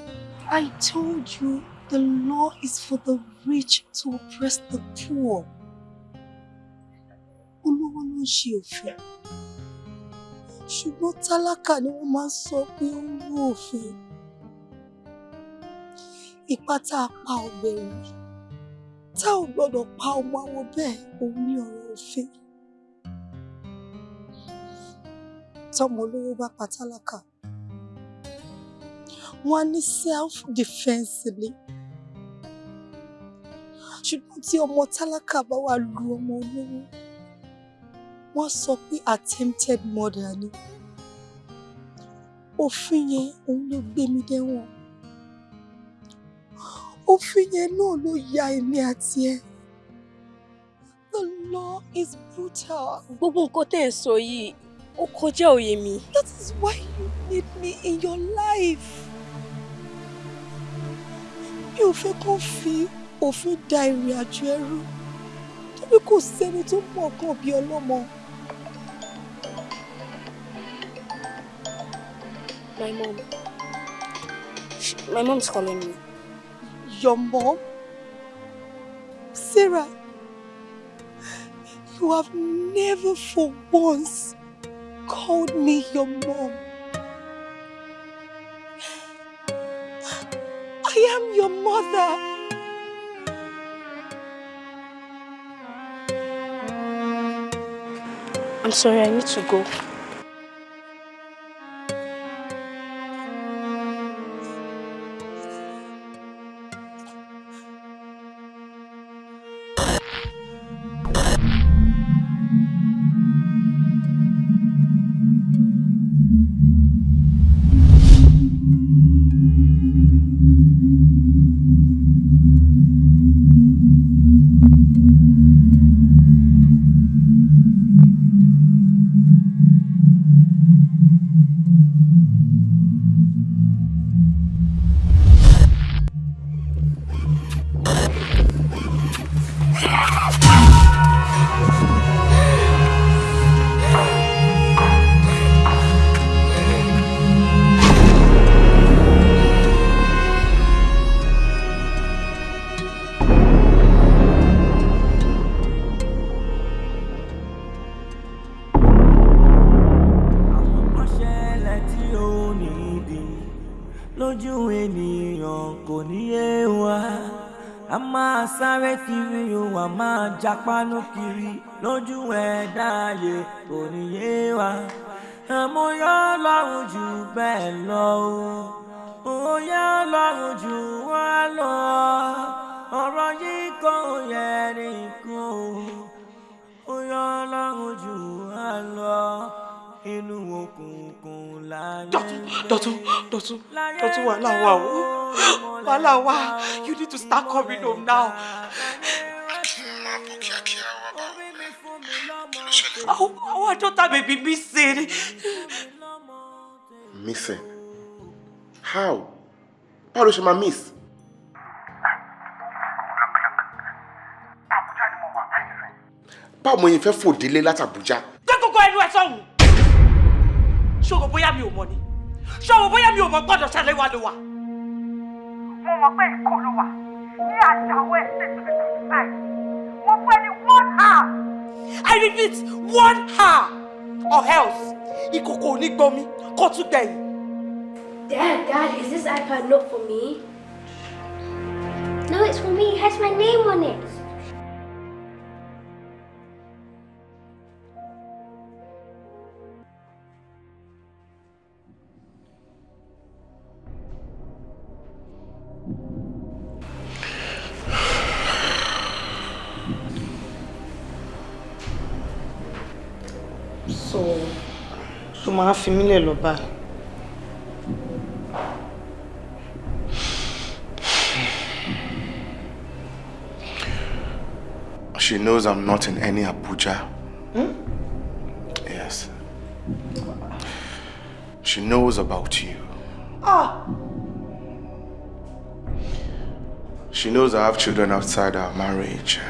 I told you the law is for the rich to oppress the poor. Ń ṣe òfin. Ṣùgbọ́n tálákà ni wọ́n máa ń sọ pé ó ń rú òfin. Ipá tá a pa ọ̀gbẹ̀rì. Tá ò gbọ́dọ̀ pa ọmọ àwọn bẹ́ẹ̀ òun ní ọ̀rọ̀ òfin. Tọ́mọ olówó bá pa tálákà. wọ́n ní self defence ni ṣùgbọ́n tí ọmọ tálákà bá wà lu ọmọ olówó wọ́n sọ pé attempted murder ni òfin yẹn òun ló gbé mi dẹ́wọ̀n òfin yẹn náà ló ya èmi àti ẹ the law is brutal. gbogbo nǹkan tẹ́ ẹ̀ sọ yìí ó kọjá òye mi. that is why you need me in your life. mi ò fẹ́ kó fi òfin da ìrìn àjò ẹrú tóbi kò sẹ́ni tó mọ̀ kan bí ọlọ́mọ. My mom. Sh- My mom's calling me. Your mom? Sarah, you have never for once called me your mom. I am your mother. I'm sorry, I need to go. Jápánú kiri lójú ẹ̀dá ayé kò ní yé wa àmọ́ yọ lọ́rùn jù bẹ́ẹ̀ lọ o yọ lọ́rùn jù wá lọ ọ̀rọ̀ yìí kò yẹ nìkan o yọ lọ́rùn jù wá lọ inú òkùnkùn láyé. Dọ̀tún, Dọ̀tún, Dọ̀tún, Dọ̀tún wàhálà wà o. Wàhálà wà. You need to start coming home now. Àwọn àwọn àjọta bèbí mi ṣe ni. Missing? How? Ló ṣe máa miss? Báwo mo yẹn fẹ́ fò délé láti Abuja? Gbé gbogbo ẹnu ẹ sọ̀hún. Ṣòro bóyá mi ò mọ̀ ni. Ṣòro bóyá mi ò mọ̀ gbọ́dọ̀ ṣẹlẹ̀ wá ló wà. mo mọ̀ pé ìkọ́ ló wà ní àjàwọ̀ ẹ̀sẹ̀ tó báyìí mo fún ẹni one hour. I repeat one hour or else ìkòkò ò ní gbomi kó tún. Dad, Dad, is this iPad not for me? No, it's for me. It has my name on it. Máa fi mí lẹ̀ lọ báyìí. She knows I'm not in any Abuja. Hmm? Yes. She knows about you. ah She knows I have children outside our marriage.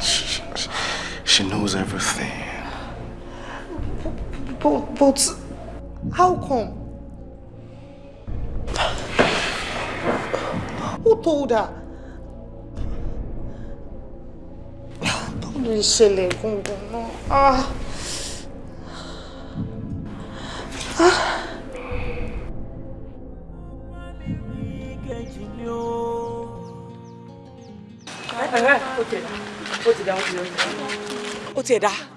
She, she knows everything. But but how come. who told her. báwo ló ń ṣẹlẹ̀ gangan náà. ah. ah. kejì ni ó. ó ti dá ó ti dá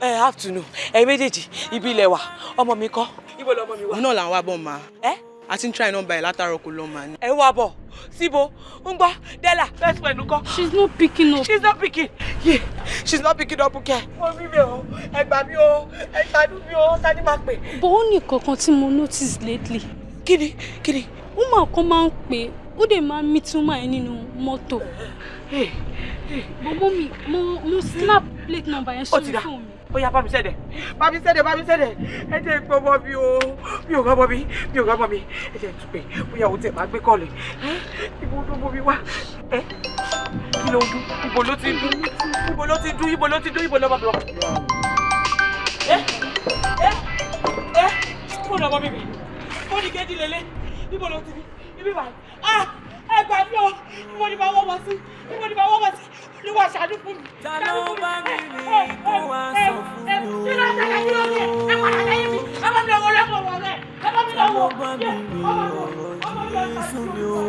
ẹ afternoon ẹ méjèèjì ibi ilẹ̀ wa ọmọ mi kọ́ ibo lọmọ mi wà. òun náà là ń wá bọ̀ ma. ẹ a ti ń try nọ́mbà ẹ̀ látàárọ̀ kò lọ ní. ẹ wá bọ̀ síbo ń gbọ́ della best friend ńkọ́. she's not picking up. she's not picking yeah she's not picking up kẹ. mo rí mi o ẹ gbà mí o ẹ ṣàánú mi o tani máa pè. bó ó ní kankan tí mo notice lately. kí ni kí ni. woman kan máa ń pè ó dẹ̀ máa ń mí túmọ̀ ẹ̀ nínú mọ́tò. bọ́bọ́ mi mo mo snap plate number yẹn ó sórí fóònù mi. Ó yá bá mi sẹ́dẹ̀ bá mi sẹ́dẹ̀ bá mi sẹ́dẹ̀ ẹ jẹ́ ìpè ọmọ mi o. Mi ò rọ́mọ mi mi ò rọ́mọ mi. Ẹ jẹ́ ìtúpè bóyá o tẹ̀ máa gbé kọ́ọ̀lù ibo ló mọ mi wá? Ẹ kí ló ń dún? Ibo ló ti dún? Ibo ló ti dún? Ibo ló ti dún? Ibo bá mi lọ. ẹ ẹ ẹ fóònù ọmọ mi bì. Fóònù kejì lélẹ̀ ibo ló ti bí ibi báyìí. Ah ẹ gbà mí o. Ibo ni màá wọ́ wọ́ sí? Ibo ni màá wọ́ wọ́ sí olúwa ṣàánú fún mi. ta ló bá mi rìn kó wá sọ fún mi o. kí ló ń tẹ̀lé kí ló ń tẹ̀ ẹ padà lẹ́yìn mi ẹ bá mi lọ́wọ́ lọ́wọ́ wọ̀ rẹ̀ ẹ bá mi ta ló lọ́wọ́ bá mi yẹ rìn ọmọ mi ọ̀rọ̀ yìí sún mi o.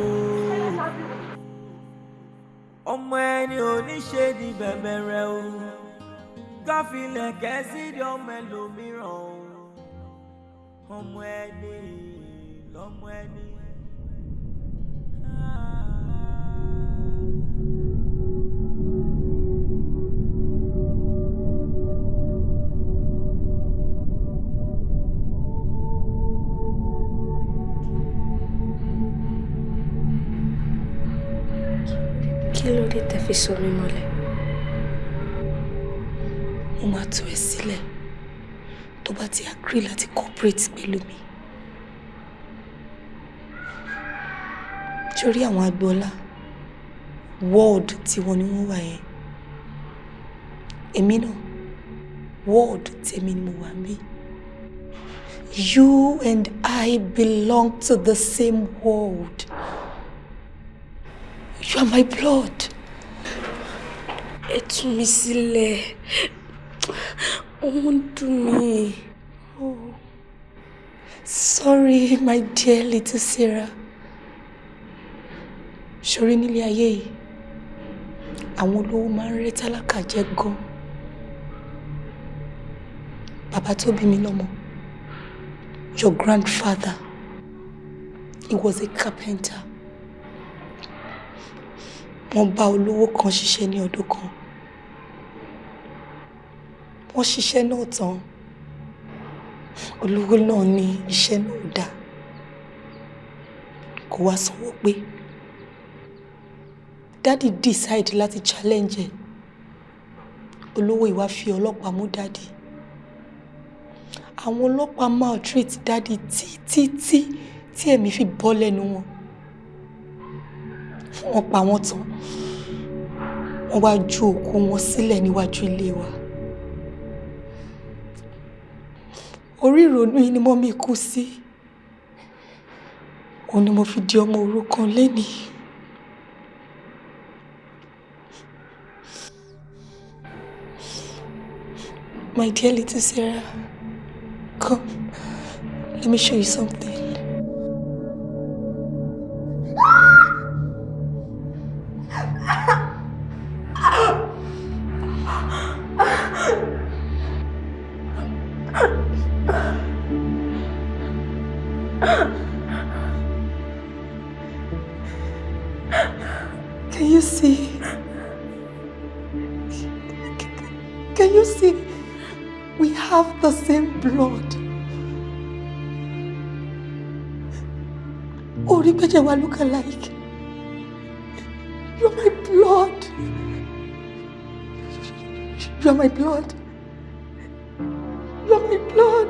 ọmọ ẹni oníṣe ni bẹ̀bẹ̀ rẹ o káfílẹ̀ kẹ́sì di ọmọ ẹlòmíràn o ọmọ ẹni lọmọ ẹni. Kí ló dé tẹ́ fi sọ mí mọ́lẹ̀. Mo máa tú ẹ sílẹ̀ tó bá ti agree láti cooperate pẹ̀lú mi. Torí àwọn agboola? Ward tí wọ́n ní wọ́n wà yẹn. Èmi náà ward tèmi ni mo wà ń bí you and I belong to the same world. You are my blood. Ẹ tú mi sílẹ̀. Ó ń dùn. Oh. Sorry, my dear little Sarah. Ṣorí nílé ayé yìí, àwọn olówó máa ń rẹ́ tálákà jẹ gan. Bàbá tó bí mi lọ́mọ, your grandfather, he was a carpenter wọ́n bá olówó kan ṣiṣẹ́ ní ọdún kan. Wọ́n ṣiṣẹ́ náà tán. Olówó náà ní iṣẹ́ náà ò dáa. Kò wá sanwó pé. Dádì decide láti challenge ẹ̀. Olówó ìwà fi ọlọ́pàá mú dádì. Àwọn ọlọ́pàá maltreat dádì títí tí tí ẹ̀mí fi bọ́ lẹ́nu wọn wọ́n pa wọ́n tán. Wọ́n wá ju òkú wọn sílẹ̀ níwájú ilé wa. Orí ìrònú yìí ni mọ́mí kú sí. Òun ni mo fi di ọmọ òrukàn lénìí. My dear little Sarah come let me show you something. Méjì look alike. You're my blood. You're my blood. You're my blood.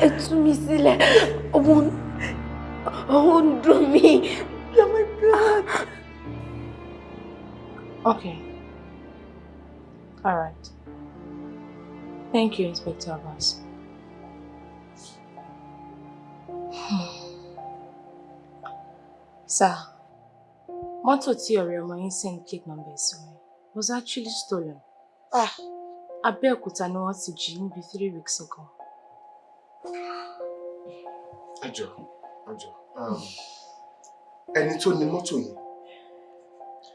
Ẹ tú mi sílẹ̀. Ọmọ ọmọ ń dùn mí. You're my blood. Okay. All right. Thank you, Inspector Abbas. Sir, mọ́tò tí ọ̀rẹ́ ọmọ yín send plate number sí mi was actually stolen. Ah. Abẹ́òkúta ni wọ́n ti jí níbi three weeks ago. ẹ jọ ẹ jọ ẹni tó ní mọ́tò yìí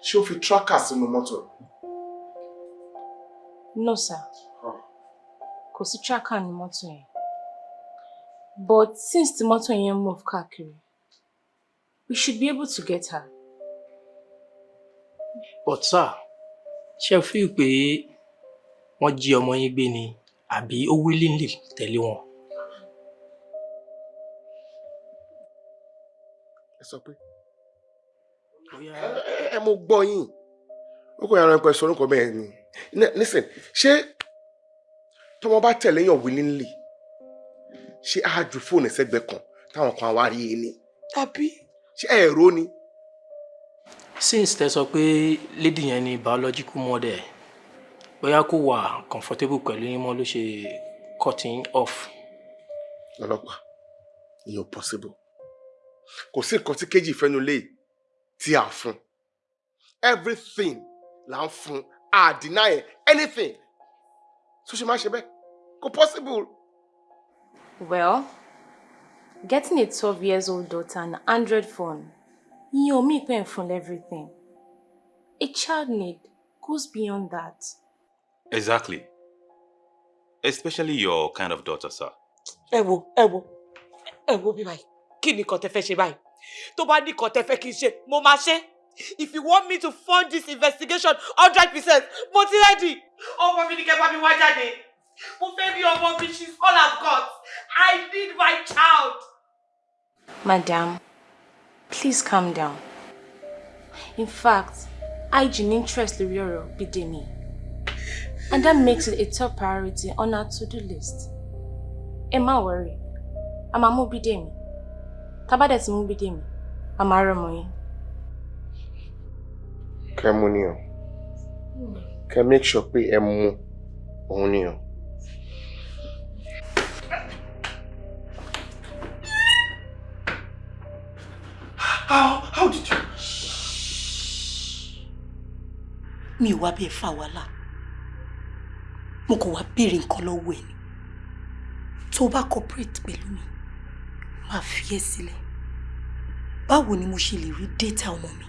ṣé ó fi tracker sínú mọ́tò rẹ̀? No, sir. kò sí tracker ní mọ́tò yẹn but since tí mọ́tò yẹn move káàkiri we should be able to get her. but sir ṣe fi pé wọ́n jí ọmọ yín gbé ni àbí ó willingly tẹ̀lé wọn. ẹ sọ pé ẹ mo gbọ́ yín ó kò yàrá ẹ̀kọ́ ẹ̀sọ́ orúkọ bẹ́ẹ̀ ni listen ṣé tọmọ bá tẹ̀lé yàn willingly ṣé á ju fóònù sẹ́gbẹ̀ẹ́ kan táwọn kan wá rí i ni tàbí ṣé ẹ̀rọ ni. since tẹ sọ pé lady yẹn ni biological ẹ bóyá kò wà comfortable pẹ̀lú yín mọ́ ló ṣe cutting off. ọlọ́pàá ìyẹn ò possible kò sí nǹkan tí kejì fẹ́nu lé tí a fún everything là ń fún a deny anything tó ṣe máa ṣe bẹ́ẹ̀ kò possible. well getting a twelve years old daughter an android phone ìyẹn ò mí pé ń everything a child need goes beyond that. Exactly. Especially your kind of daughter, sir. ẹ wo ẹ wo ẹ wo bí báyìí kí ni nǹkan tẹ fẹ́ ṣe báyìí tó bá ní nǹkan tẹ fẹ́ kí n ṣe mo máa ṣe if you want me to fund this investigation hundred percent mo ti ready ọmọ mi ni kẹ́ bá mi wá jáde mo fẹ́ rí ọmọ mi she's all I've got I need my child. Madam, please calm down. In fact, hygiene interest lórí ọ̀rọ̀ Bídèmí. And that makes it a top priority on our to-do list. Ẹ má worry, a máa mú Bídèmí. Tá bá dẹ̀ ti mú Bídèmí, a máa rọ́mọ yín. kẹ́ mú ni o kẹ́ make sure pé ẹ mú òun ni o. How how did you? mi ò wá bí ẹ fà wàhálà. Mo kàn wá béèrè nǹkan lọ́wọ́ ẹ ni. Tó o bá cooperate pẹ̀lú mi máa fi ẹ́ sílẹ̀. Ni mo ṣe lè rí data ọmọ mi?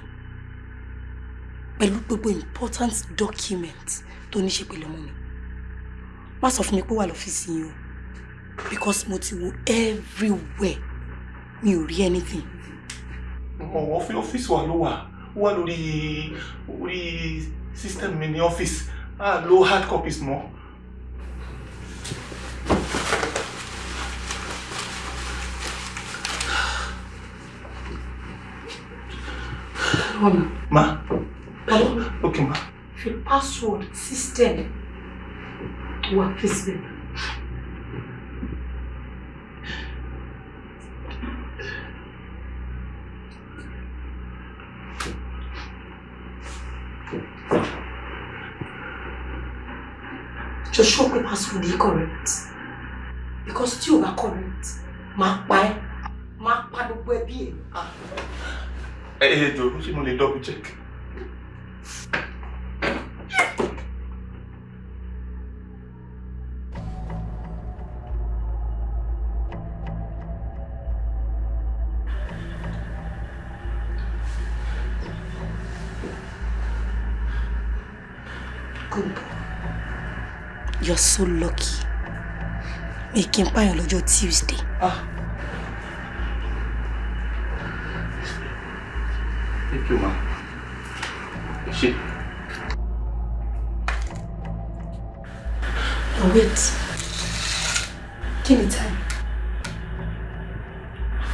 Pẹ̀lú gbogbo important document tó ní ṣe pẹ̀lú ọmọ mi. Má sọ fún mi pé wà lọ́fíìsì yín o. Because mo ti wo everywhere. Mi ò rí anything ọ́fíìsì wa ló wà. Ó wà lórí orí system mi ní ọ́fíìsì. A lo hard copies mọ́. Ma. Okay, ma. fi password system wà fíìsì just show pé password yìí correct because tí o bá correct máa pa ẹ́ máa pa gbogbo ẹbí ẹ̀. Ẹ ẹ jọ̀ọ́ ṣé mo double check? So lucky. Mi kì í pààyàn lọ́jọ́ Tuesday. Ah. Thank you, ma. Ṣé Oh, wait. Kí ni time?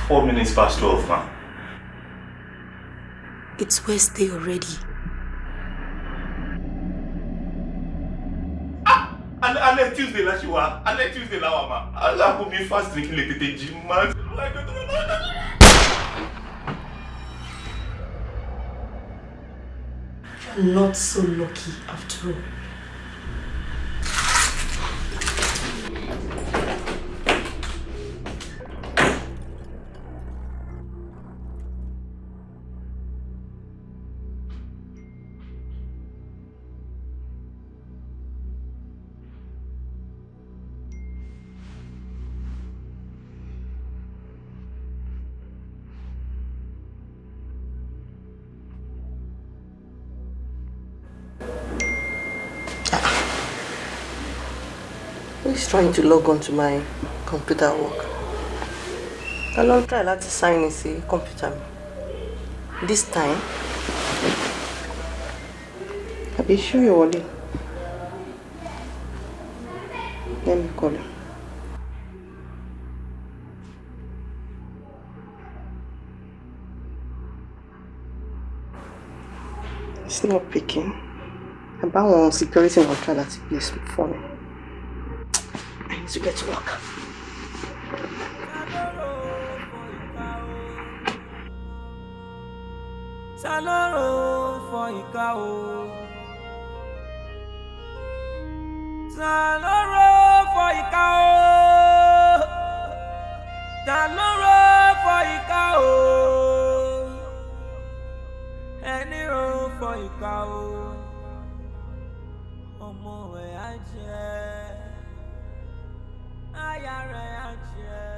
four minutes past twelve, ma. It's Wednesday already. Alẹ́ alẹ́ Tuesday la Tuesday la mi fast lè tètè not so lucky after all. Trying to log on to my computer work? I don't try láti sign in sí computer. This time, àbí ṣú yóò wọlé. Let me call him. It's not picking. Àbáwọn security wọn try láti place phone mi. To get to work. ta ló rò fọ ìka o. ta ló rò fọ ìka o. ta ló rò fọ ìka o. ẹni rò fọ ìka o. aya rẹ̀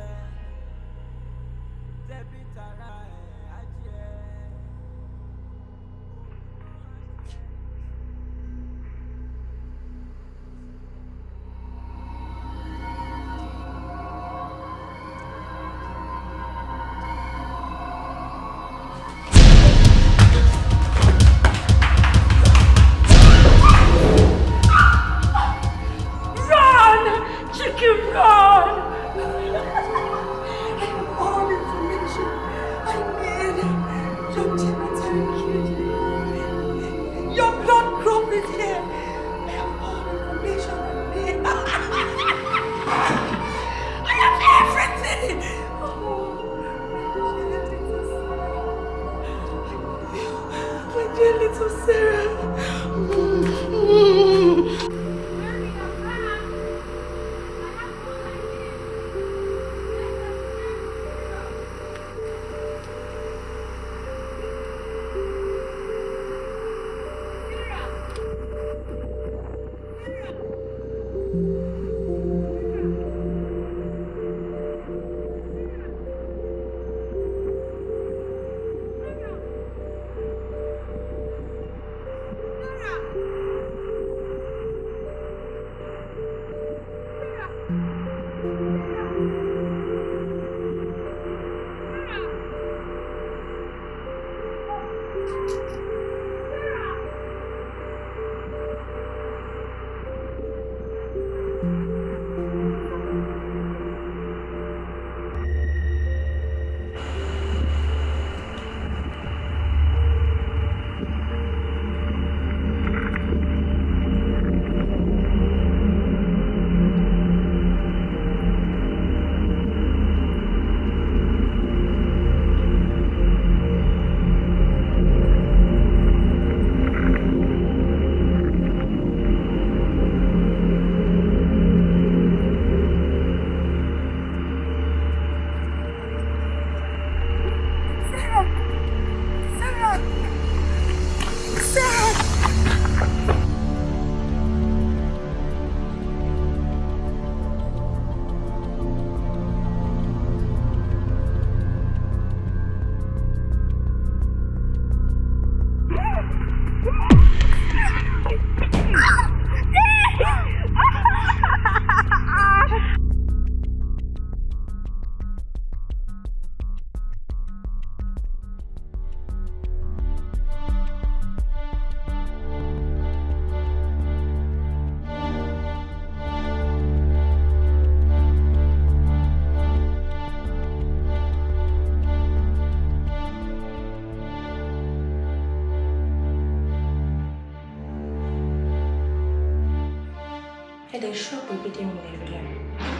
ẹ̀dẹ̀ ṣọ́ọ̀bù gbédè mi lè rí.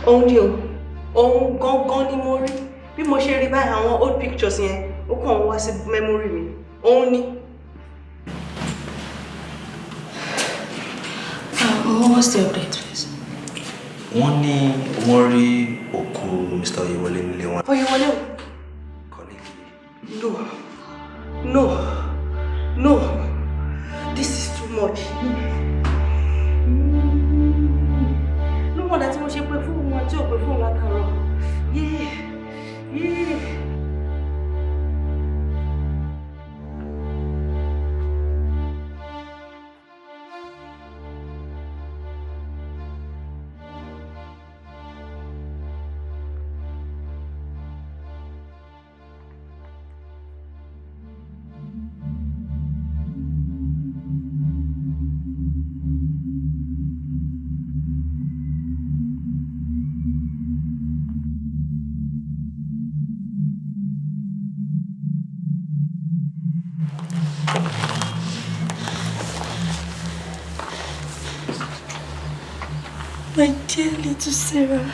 Òun ni o, òun gangan ni mo rí. Bí mo ṣe rí báyìí àwọn old pictures yẹn, ó kàn wá sí memory mi. Òun ni. Um, what's the update, please? wọ́n ní wọ́n rí òkú Mr. Oyewole nílé wọn. Oyewole o. No. No. No. This is too much. Sarah.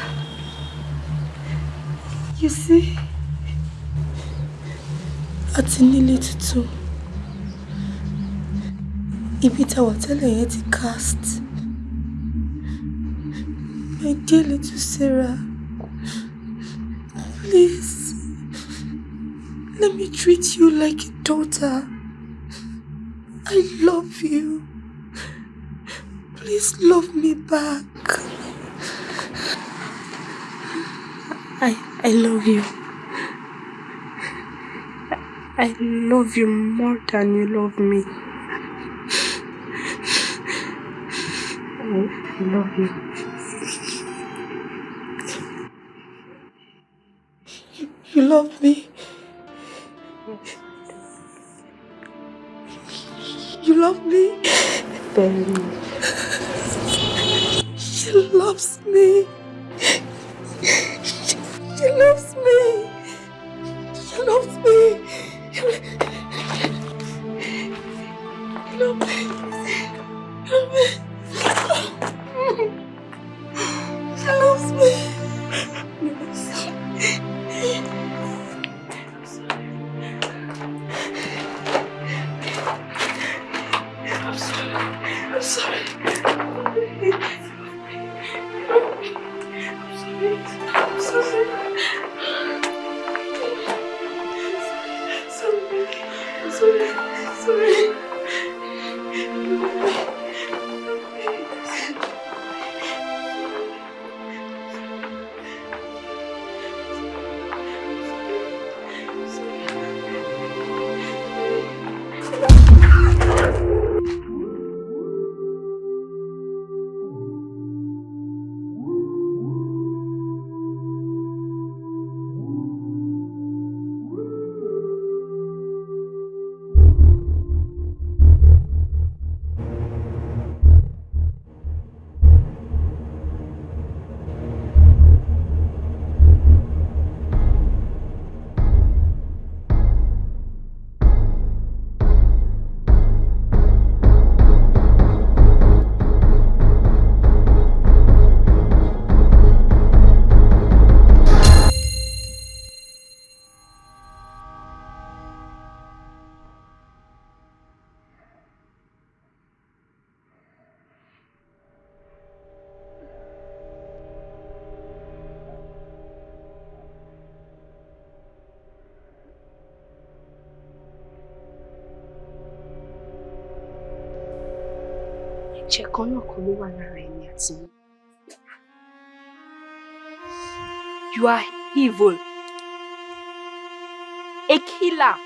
You see, àti nílé tuntun. Ibi tá wà tẹ́lẹ̀ yẹn ti cast. My dear little Sarah. Please, let me treat you like a daughter. I love you. Please love me back. I I love you. I love you more than you love me. I love you. You love me. You love me. Very. She loves me. She, loves me. You are evil. A killer.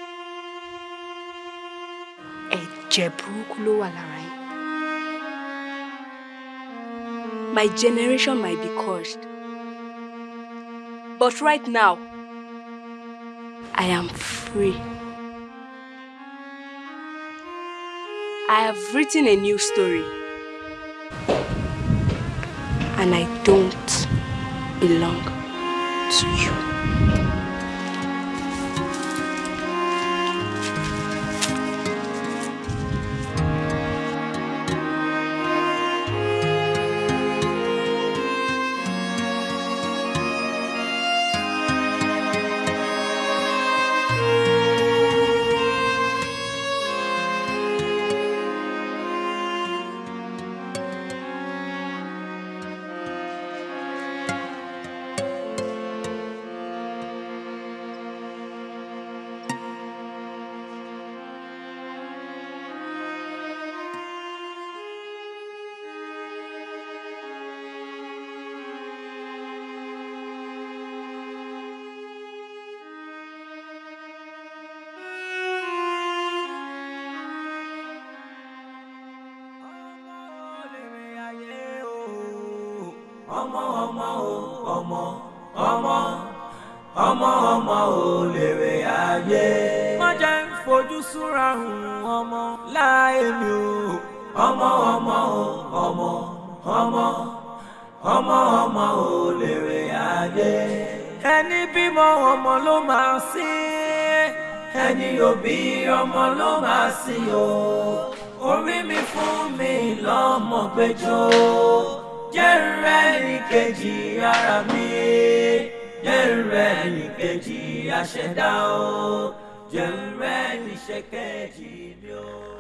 Ẹ̀jẹ̀ burúkú ló. My generation might be cursed. But right now, I am free. I have written a new story. And I don't belong to you. Mi o. ọmọ ọmọ o ọmọ ọmọ ọmọ ọmọ ò lèrè ayé. ẹni bímọ ọmọ ló máa sìn ẹni òbí ọmọ ló máa sìn o. orí mi fún mi lọ́mọ gbẹjọ́ jẹ́ rẹ̀ ní kejì ara mi jẹ́ rẹ̀ ní kejì àṣẹdá o jẹ́ rẹ̀ ní ṣèkejì mi o.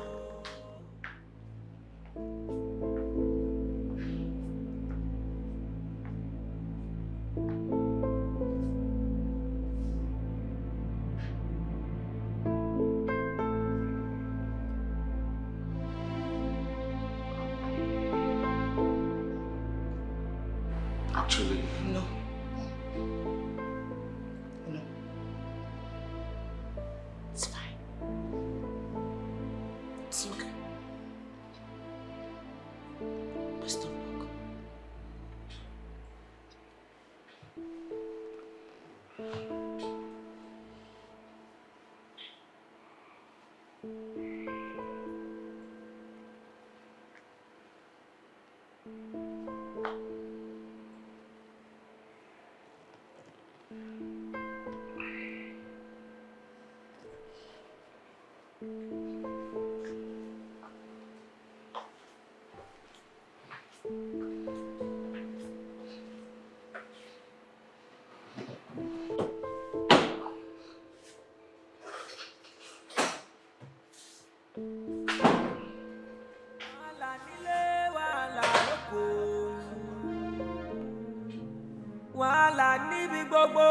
gbogbo.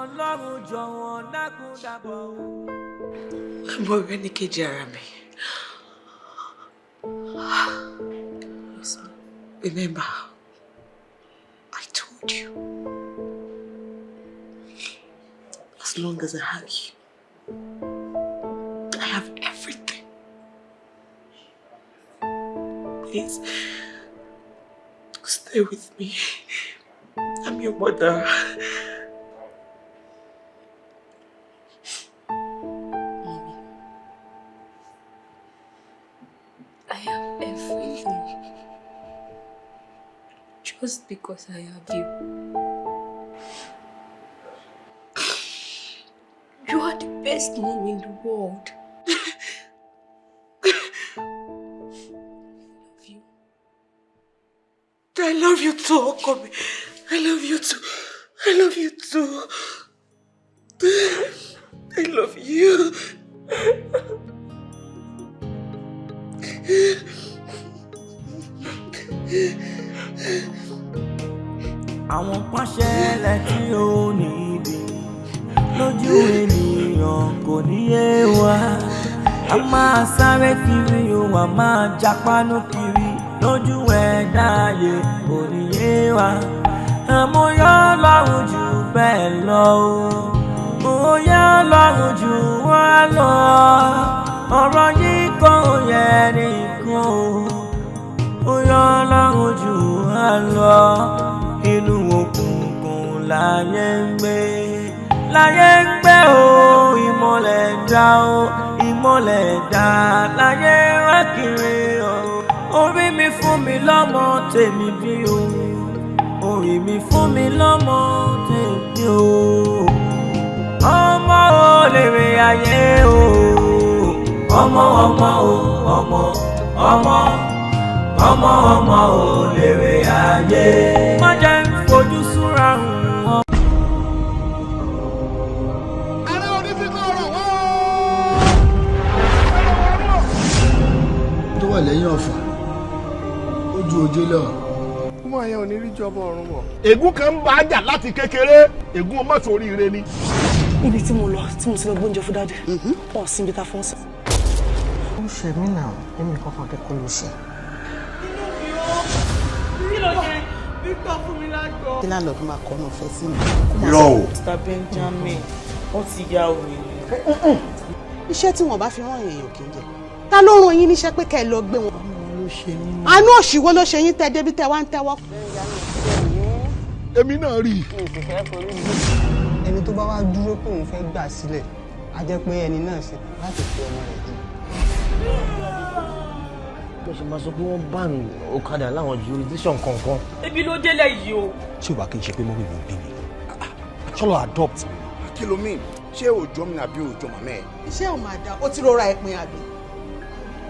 ọlọ́run jọ̀wọ́ dákun. Mo rẹ́ ní kejì ara mi. Remember, I told you. As long as I have you, stay with me. I'm your mother. Mommy. I have everything. Just because I have you. You are the best mom in the world. I love you too, Okomi. I love you too. I love you too. I love you. àwọn kan ṣẹlẹ̀ tí ó níbi lójú ènìyàn kò ní yé wa a máa sáré kiri o a máa jápánú kiri lójú ẹ̀dá ayé kò wa. Àmúyọ́ lọ́rùn jù bẹ́ẹ̀ lọ o. Òye lọ́rùn jù wá lọ. Ọ̀rọ̀ yìí kò yẹ nìkan o. Òye lọ́rùn jù wá lọ. Inú òkùnkùn láyé ń gbé. Láyé ń gbé o ìmọ̀lẹ̀ dá o. Ìmọ̀lẹ̀ dá. Láyé wá kiri orí mi fún mi lọ́mọ tèmi bí o. Orí mi fún mi lọ́mọ tèmi o. Ọmọ ò lè rè ayé o. Ọmọ ọmọ o ọmọ ọmọ ọmọ ọmọ ò lè rè ayé. má jẹ́ ń fojú súnra hùn lẹ́yìn ọ̀fà ó ju òjé lọ. ọmọ yẹn ò ní rí jọba ọ̀run wọ̀. ègún kan ń bá a jà láti kékeré ègún ọmọ sórí ire ni. ibi tí mo lọ tí mo ti lọ gbóúnjẹ fún dáadé wọn sí ibi tá a fọ́n sí. ó ṣe mí náà èmi kankan kẹ kó ló ṣe. kí ló ṣe Victor fún mi lágbo. kí láńlọ́ọ̀dù máa kọ́ ọ́nà fẹ́ sí mi. irọ́ o. Mr Benjamin wọ́n ti ya òwe. iṣẹ́ tí wọ́n bá fi rán èèyàn kì í jẹ ta ló rán yín níṣẹ́ pé kẹ́ ẹ lọ gbé wọn. Ló ṣe mí àánú òṣìwò ló ṣe yín tẹ débi tẹ wá ń tẹ́wọ́. èmi náà rí i. ẹni tó bá wá dúró pé òun fẹ́ gbà sílẹ̀ á jẹ́ pé ẹni náà ṣe láti fi ọmọ rẹ̀ dùn. mo ṣe máa sọ pé wọ́n bá ọ̀kadà láwọn jurisdiction kọ̀ọ̀kan. ebi ló délẹ̀ yìí o. tí o bá kí n ṣe pé mọ́mí mi ò bí mi ṣọlọ adopt. kí ló mean ṣé òòjọ́ mi àbí òòjọ́ màmá ẹ̀. iṣẹ́ ò máa dá ó ti rọra ẹ̀pin àbí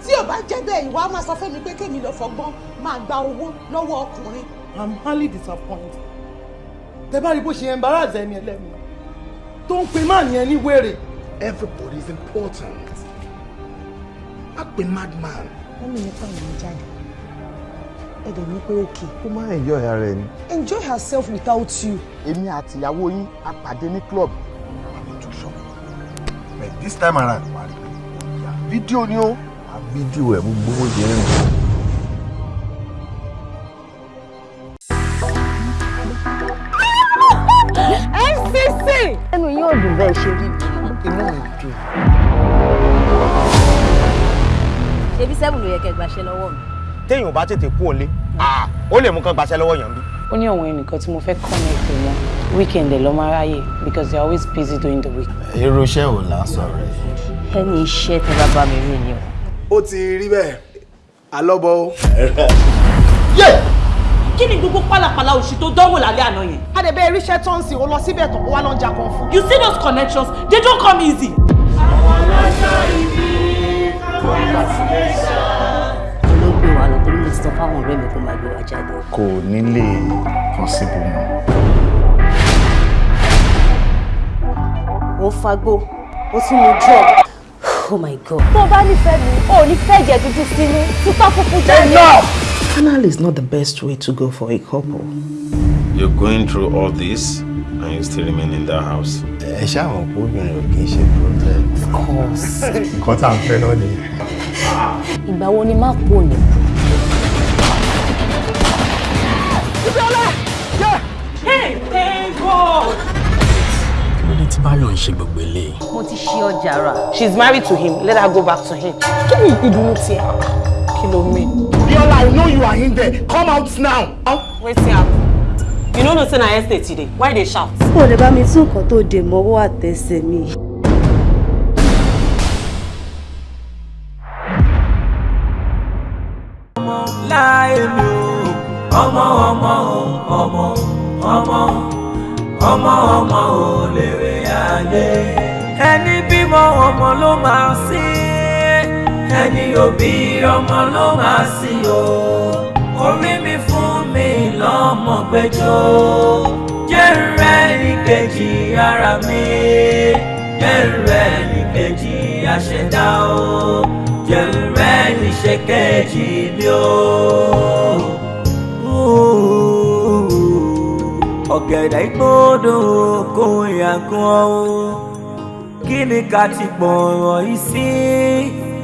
tí ò bá jẹ́ bẹ́ẹ̀ ìwà máa sọ fẹ́mi pé kémi lọ fọgbọ́n máa gba owó lọ́wọ́ ọkùnrin. i'm highly disappointed tẹ bá rí bó ṣe embarrass ẹni ẹlẹ́mi tó ń pe máà ní wèrè. everybody is important má pe madman. wọ́n mi nípa ìwọ̀n jáde ẹ̀dẹ̀ ní pé òkè. ó máa ń enjoy ara ẹ ni. enjoy herself without you. èmi àti ìyàwó yín a pàdé ní club but this time around wà á rí i fídíò ni ó a fídíò ẹ̀ gbogbo ṣe ń rìn. FCC. ẹnu yóò dùn bẹ́ẹ̀ ṣe rí inú mi dùn. ṣebí sẹ́bù ló yẹ kẹ́ gbàṣẹ lọ́wọ́ mi. téèyàn bá tètè kú òǹlé ó lè mú kán gbaṣẹ́ lọ́wọ́ yàn bí. ó ní àwọn ẹnìkan tí mo fẹ́ connect wọn weekend lọ́ máa ráyè because they are always busy during the week. irú iṣẹ́ ò là ń sọ̀rọ̀ ẹ̀. ẹni iṣẹ́ tẹ bá bá mi rí ni o. ó ti rí bẹ́ẹ̀ alọ́bọ̀ o. kí ni gbogbo pálapàla òṣì tó dánwò lálẹ́ àná yẹn. adẹ̀bẹ̀ iríṣẹ́ tó ń sìn ó lọ síbẹ̀ tán ó wá lọ́n jà kan fún. you see those connections they don't come easy. olóògbé wa lọ torí mo ti sọ fáwọn ọ̀rẹ́ mi kó máa gbé wa jáde. kò ní lè possible mọ́. ó fagbó ó tún mu drug. Oh my god. tó o bá nífẹ̀ẹ́ mi ò ní fẹ́ jẹ dúdú sínú tútọ́ funfun jáde. Canal is not the best way to go for a couple. You're going through all this and you still remain in that house. ẹ ṣáwọn kó obìnrin ò kì í ṣe problem. of course. nǹkan tá à ń fẹ́ náà nìyẹn. ìgbà wo ni máa pò ní. hey thank god. Báyọ̀ ń ṣe gbogbo eléyìí. mo ti ṣí ọjà rà. she's married to him let her go back to him. kí ni ìdùnnú tiẹ̀ kí ló mean. Biola, I know you are in there. Come out now. wetin happen you no know say na estate you dey why dey shout. kò lè bá mi tún nǹkan tó dè mọ́wọ́ àtẹsẹ̀ mi. ọmọ ọmọ o ọmọ ọmọ ọmọ ọmọ ò lè rè ayé. Ẹni bímọ ọmọ ló máa sí. Ẹni òbí ọmọ ló máa sí o. Orí mi fún mi lọ́mọ gbẹjọ jẹ́rẹ̀ ní kejì ara mi. Jẹ́rẹ̀ ní kejì àṣẹdá o. Jẹ́rẹ̀ ní ṣe kejì mi o. ọ̀gẹ̀dẹ̀ gbọ́dọ̀ kó yàgàn o. Kí ni ká ti gbọ̀rọ̀ yìí sí?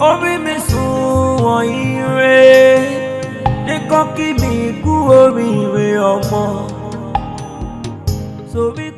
Orí mi sùn wọ̀nyí rẹ̀ nìkan kí mi kú oríire ọmọ. Kò.